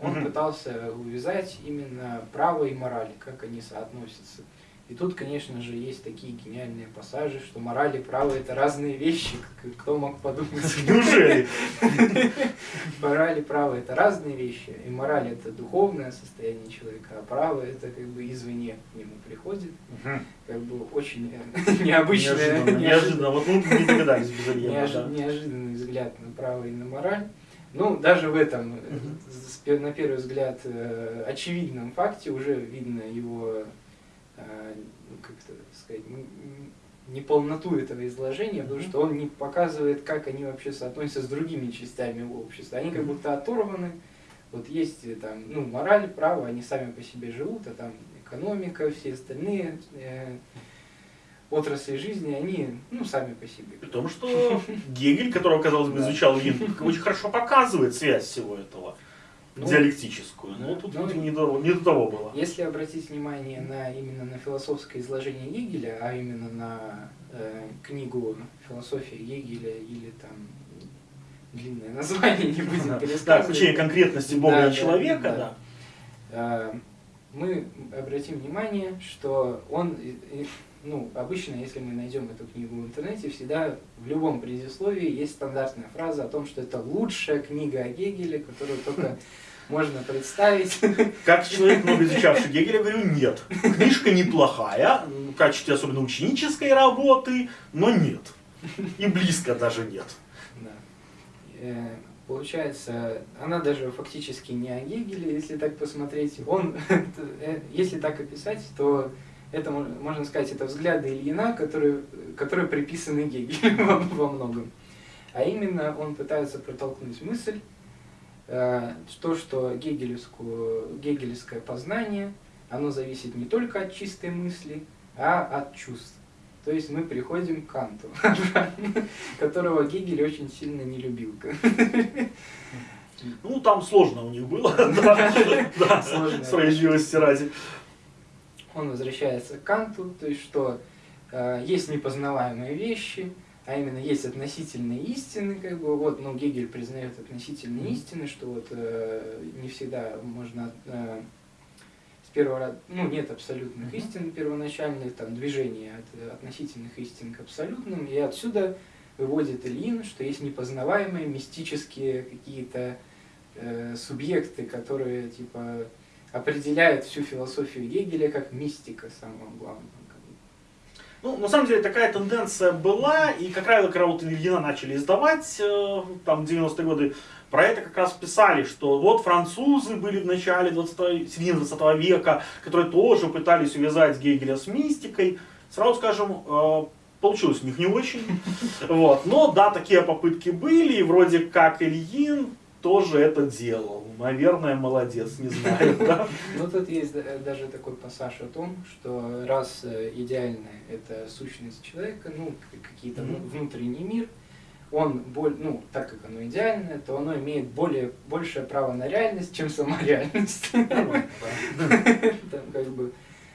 Он Мгм. пытался увязать именно право и мораль, как они соотносятся. И тут, конечно же, есть такие гениальные пассажи, что мораль и право это разные вещи. Кто мог подумать? Неужели? Мораль и право это разные вещи. И мораль это духовное состояние человека, а право это как бы извне к нему приходит. Как бы очень э, необычное, Неожиданно, неожиданно. Вот мы не догадались без Ильина, неожи- да. неожиданный взгляд на право и на мораль. Ну, даже в этом, э, на первый взгляд, э, очевидном факте уже видно его, ну, как это сказать, н- н- неполноту этого изложения, потому что он не показывает, как они вообще соотносятся с другими частями общества. Они как будто оторваны. Вот есть э, там, ну, мораль, право, они сами по себе живут, а там экономика, все остальные э, отрасли жизни, они, ну, сами по себе. При том, что Гегель, которого, казалось бы, изучал Ильин, очень хорошо показывает связь всего этого, Ну, диалектическую. Но да. тут, Ну, видимо, не до, не до того было. Если обратить внимание на именно на философское изложение Гегеля, а именно на э, книгу «Философия Гегеля» или там длинное название, не будем Да, пересказывать. включение конкретности Бога Да, и да, человека, да. да. Э, мы обратим внимание, что он, ну, обычно, если мы найдем эту книгу в интернете, всегда в любом предисловии есть стандартная фраза о том, что это лучшая книга о Гегеле, которую только можно представить. Как человек, много изучавший Гегеля, говорю, нет. Книжка неплохая, в качестве особенно ученической работы, но нет. И близко даже нет. Да. Э, Получается, она даже фактически не о Гегеле, если так посмотреть. Он, э, если так описать, то это, можно сказать, это взгляды Ильина, которые, которые приписаны Гегелю во, во многом. А именно он пытается протолкнуть мысль, э, то, что гегелевское познание, оно зависит не только от чистой мысли, а от чувств. То есть мы приходим к Канту, которого Гегель очень сильно не любил. Ну, там сложно у них было, да, справедливости ради. Он возвращается к Канту, то есть что э, есть непознаваемые вещи, а именно есть относительные истины, как бы, вот, ну, Гегель признает относительные истины, что вот э, не всегда можно э, с первого раза, ну, нет абсолютных истин первоначальных, там, движения от относительных истин к абсолютным, и отсюда выводит Ильин, что есть непознаваемые мистические какие-то э, субъекты, которые, типа, определяют всю философию Гегеля как мистика самого главного. Ну, на самом деле такая тенденция была, и как правило, когда вот Ильина начали издавать, э, там, 90-е годы, про это как раз писали, что вот французы были в начале 20 середины 20 века, которые тоже пытались увязать Гегеля с мистикой. Сразу скажем, э, получилось у них не очень. Вот. Но да, такие попытки были, и вроде как Ильин тоже это делал. Наверное, молодец, не знаю. Да? Ну, тут есть даже такой пассаж о том, что раз э, идеальная это сущность человека, ну, какие-то внутренний мир, он, боль, ну, так как оно идеальное, то оно имеет более, большее право на реальность, чем сама реальность. Там как бы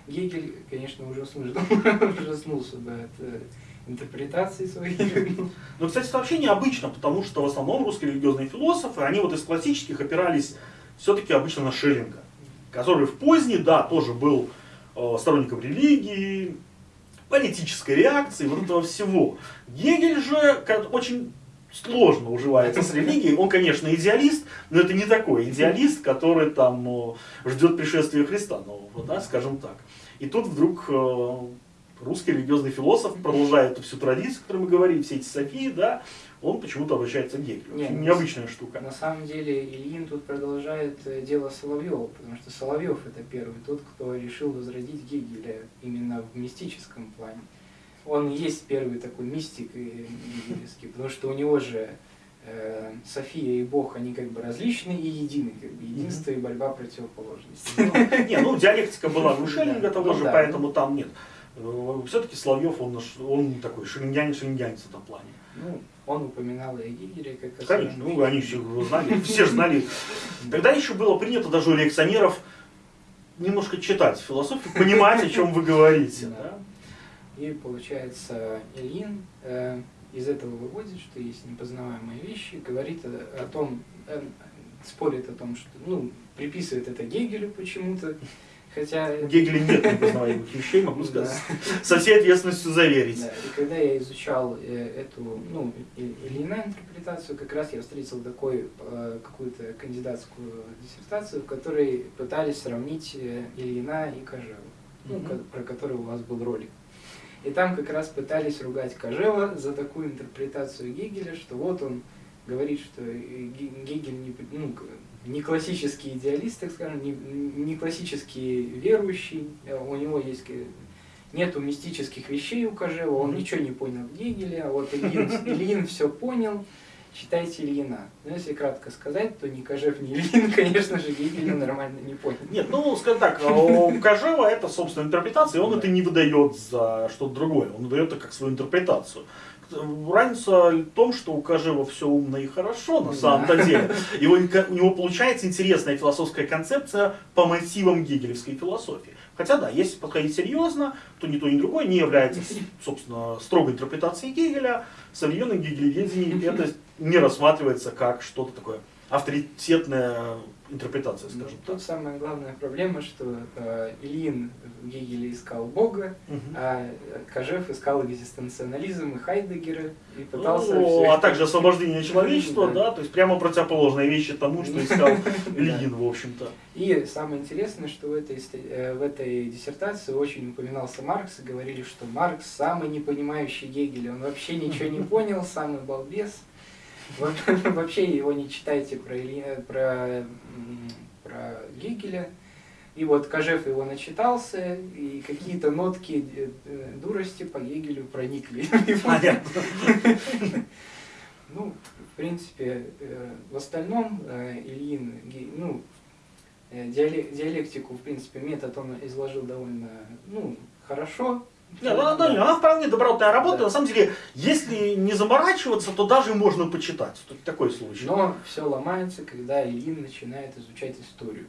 Гегель, конечно, ужаснулся бы от э, интерпретации своих. Ну, кстати, это вообще необычно, потому что в основном русские религиозные философы, они вот из классических опирались все-таки обычно на Шеллинга, который в поздней, да, тоже был э, сторонником религии, политической реакции, вот этого всего. Гегель же очень сложно уживается с религией. Он, конечно, идеалист, но это не такой идеалист, который там э, ждет пришествия Христа нового, да, скажем так. И тут вдруг э, русский религиозный философ продолжает эту всю традицию, о которой мы говорим, все эти Софии, да, он почему-то обращается к Гегелю. Нет, необычная штука. На самом деле Ильин тут продолжает э, дело Соловьева, потому что Соловьев это первый тот, кто решил возродить Гегеля именно в мистическом плане. Он есть первый такой мистик гегелевский, потому что у него же э, София и Бог, они как бы различны и едины, как бы единство и борьба противоположностей. Не, ну диалектика была у Шеллинга того же, поэтому там нет. Э, Все-таки Соловьев, он, он такой шерингянин, шерингянец в этом плане. Ну, он упоминал и Гигере как Конечно, ну, они все знали, все же знали. Тогда еще было принято даже у лекционеров немножко читать философию, понимать, о чем вы говорите. Да. И получается, Ильин э, из этого выводит, что есть непознаваемые вещи, говорит о, о том, э, спорит о том, что, ну, приписывает это Гегелю почему-то, Хотя... У Гегеля нет непознаваемых вещей, могу сказать, со всей ответственностью заверить. Да, и когда я изучал э, эту, ну, или иную интерпретацию, как раз я встретил такой, э, какую-то кандидатскую диссертацию, в которой пытались сравнить э, Ильина и Кожеву, ну, про который у вас был ролик. И там как раз пытались ругать Кожева за такую интерпретацию Гегеля, что вот он говорит, что Гегель не, ну, не классический идеалист, так скажем, не, не классический верующий, у него есть нету мистических вещей у Кожева, он ничего не понял в Гегеле, а вот Ильин, Ильин все понял, читайте Ильина. Но если кратко сказать, то ни Кожев, ни Ильин, конечно же, Гегеля нормально не понял. Нет, ну, скажем так, а у Кожева это, собственно, интерпретация, и он это не выдает за что-то другое, он выдает это как свою интерпретацию разница в том, что у Кожева все умно и хорошо на самом-то деле. Его, у него получается интересная философская концепция по мотивам гегелевской философии. Хотя да, если подходить серьезно, то ни то, ни другое не является, собственно, строгой интерпретацией Гегеля. В современном гегелеведении это не рассматривается как что-то такое авторитетное интерпретация, скажем ну, так. Тут самая главная проблема, что э, Ильин в Гегеле искал Бога, угу. а Кожев искал экзистенциализм и Хайдегера и пытался... Ну, а также освобождение человечества, да. да, то есть прямо противоположные вещи тому, что искал Ильин, в общем-то. И самое интересное, что в этой, э, в этой диссертации очень упоминался Маркс, и говорили, что Маркс самый не понимающий Гегеля, он вообще ничего не понял, самый балбес. Вообще его не читайте про, Ильи, про, про Гегеля, И вот Кожев его начитался, и какие-то нотки э, э, дурости по Гегелю проникли. Ну, в принципе, э, в остальном Ильин, ну, диалектику, в принципе, метод он изложил довольно, ну, хорошо, да, да, да, она вполне добротная работа. Да. На самом деле, если не заморачиваться, то даже можно почитать. Тут такой случай. Но все ломается, когда Ильин начинает изучать историю.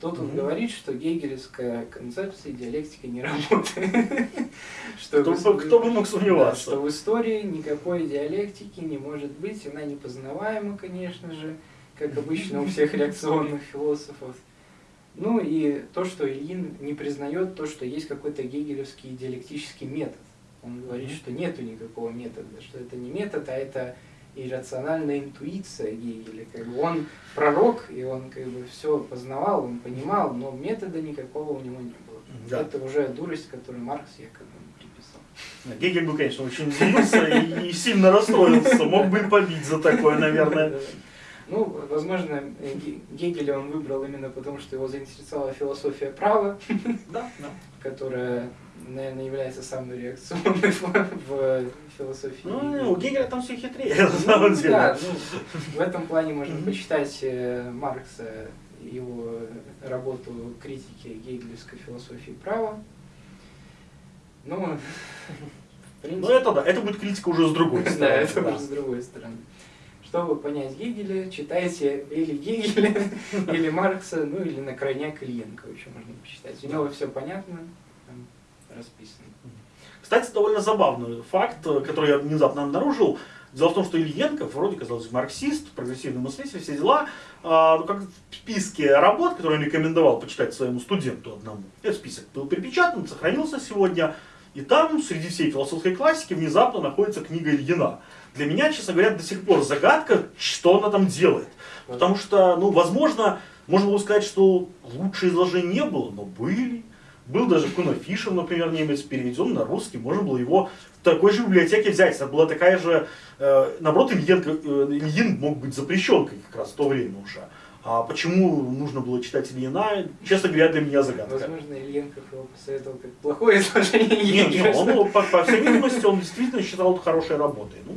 Тут он говорит, что гегелевская концепция диалектики не работает. что кто, кто бы мог сомневаться? что в истории никакой диалектики не может быть, она непознаваема, конечно же, как обычно у всех реакционных философов. Ну и то, что Ильин не признает то, что есть какой-то гегелевский диалектический метод. Он говорит, что нету никакого метода, что это не метод, а это иррациональная интуиция Гегеля. Как бы он пророк, и он как бы все познавал, он понимал, но метода никакого у него не было. Да. Это уже дурость, которую Маркс якобы приписал. Гегель бы, конечно, очень удивился и сильно расстроился, мог бы побить за такое, наверное. Ну, возможно, Гегеля он выбрал именно потому, что его заинтересовала философия права, да, да. которая, наверное, является самой реакционной в философии. Ну, у Гегеля там все хитрее, на самом деле. Да, ну, в этом плане можно почитать э, Маркса, его работу критики гегелевской философии права. Ну, в принципе... Ну, это да, это будет критика уже с другой стороны. Да, это уже с другой стороны. Чтобы понять Гегеля, читайте или Гегеля, или Маркса, ну или на крайняк Ильенко еще можно почитать. У него все понятно, там расписано. Кстати, довольно забавный факт, который я внезапно обнаружил. Дело в том, что Ильенко, вроде казалось, марксист, прогрессивный мыслитель, все дела, а, ну, как в списке работ, которые он рекомендовал почитать своему студенту одному. Этот список был перепечатан, сохранился сегодня, и там среди всей философской классики внезапно находится книга Ильина. Для меня, честно говоря, до сих пор загадка, что она там делает. Потому что, ну, возможно, можно было сказать, что лучше изложений не было, но были. Был даже Куна Фишер, например, немец, переведен на русский. Можно было его в такой же библиотеке взять. Это была такая же... Э, наоборот, Ильин, э, Ильин мог быть запрещен как раз в то время уже. А почему нужно было читать Ильина, честно говоря, для меня загадка. Возможно, Ильенков его посоветовал как плохое изложение. Нет, нет, он, по, по всей видимости, он действительно считал это хорошей работой. Ну,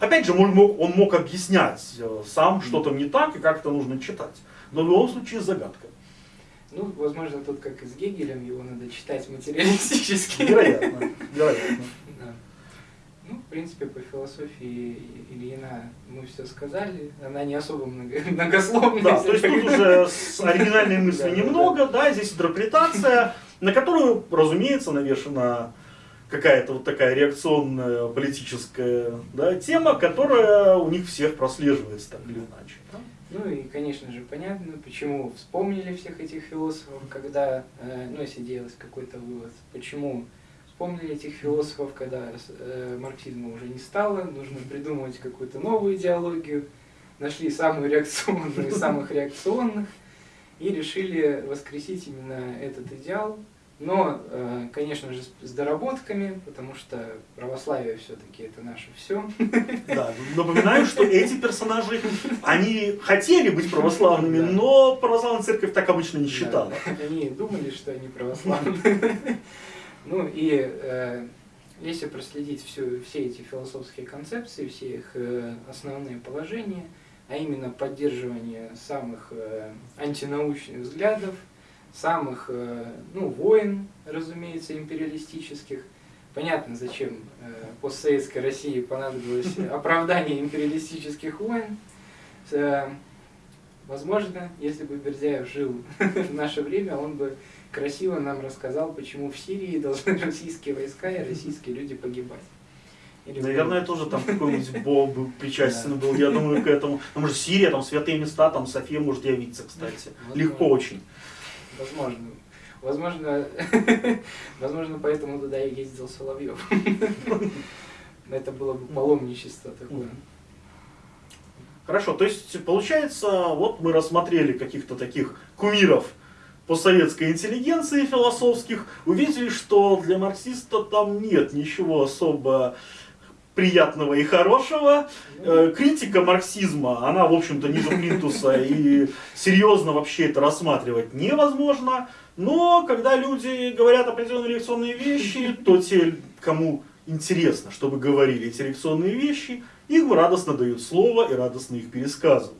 Опять же, он мог, он мог объяснять э, сам, что там не так и как это нужно читать. Но в любом случае загадка. Ну, возможно, тут как и с Гегелем, его надо читать материалистически. Вероятно, вероятно. Да. Ну, в принципе, по философии Ильина мы все сказали. Она не особо многословная. Да, то есть тут уже с оригинальной мысли немного, да, здесь интерпретация, на которую, разумеется, навешена какая-то вот такая реакционная политическая да, тема, которая у них всех прослеживается так или иначе. Ну и, конечно же, понятно, почему вспомнили всех этих философов, когда, э, ну, если делать какой-то вывод, почему вспомнили этих философов, когда э, марксизма уже не стало, нужно придумывать какую-то новую идеологию, нашли самую реакционную из самых реакционных и решили воскресить именно этот идеал, но, э, конечно же, с доработками, потому что православие все-таки это наше все. Да, напоминаю, что эти персонажи, они хотели быть православными, да. но православная церковь так обычно не считала. Да, они думали, что они православные. Ну и э, если проследить все, все эти философские концепции, все их э, основные положения, а именно поддерживание самых э, антинаучных взглядов, самых э, ну, войн, разумеется, империалистических. Понятно, зачем э, постсоветской России понадобилось оправдание империалистических войн. Э, возможно, если бы Бердяев жил в наше время, он бы красиво нам рассказал, почему в Сирии должны российские войска и российские люди погибать. Или Наверное, тоже там какой-нибудь Бог бы причастен был, я думаю, к этому. Там же Сирия, там святые места, там София может явиться, кстати. Легко очень. Возможно. Возможно, возможно, поэтому туда и ездил Соловьев. Это было бы паломничество такое. Хорошо, то есть получается, вот мы рассмотрели каких-то таких кумиров постсоветской интеллигенции философских, увидели, что для марксиста там нет ничего особо приятного и хорошего. Э, Критика марксизма, она, в общем-то, ниже плинтуса, и серьезно вообще это рассматривать невозможно. Но когда люди говорят определенные лекционные вещи, то те, кому интересно, чтобы говорили эти лекционные вещи, им радостно дают слово и радостно их пересказывают.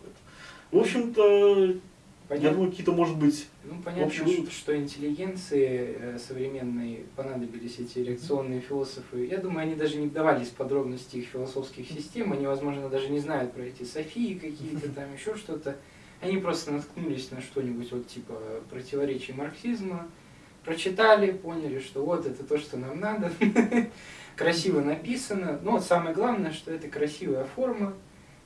В общем-то, я Понятно. думаю, какие-то, может быть, Ну, понятно, ш- что интеллигенции э, современной понадобились эти реакционные философы. Я думаю, они даже не вдавались в подробности их философских систем, они, возможно, даже не знают про эти Софии какие-то, там еще что-то. Они просто наткнулись на что-нибудь вот типа противоречий марксизма, прочитали, поняли, что вот это то, что нам надо, красиво написано. Но вот самое главное, что это красивая форма,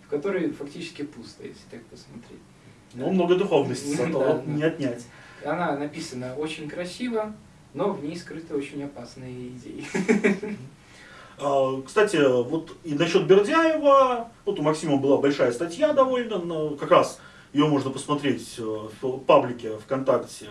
в которой фактически пусто, если так посмотреть. Ну, много духовности этого да. не отнять. Она написана очень красиво, но в ней скрыты очень опасные идеи. А, Кстати, вот и насчет Бердяева, вот у Максима была большая статья довольно, но как раз ее можно посмотреть э, в паблике ВКонтакте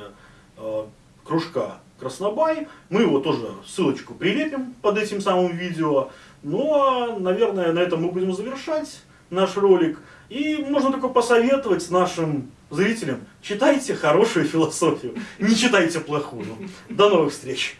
э, кружка Краснобай. Мы его тоже ссылочку прилепим под этим самым видео. Ну а, наверное, на этом мы будем завершать наш ролик. И можно только посоветовать нашим зрителям, читайте хорошую философию, не читайте плохую. До новых встреч!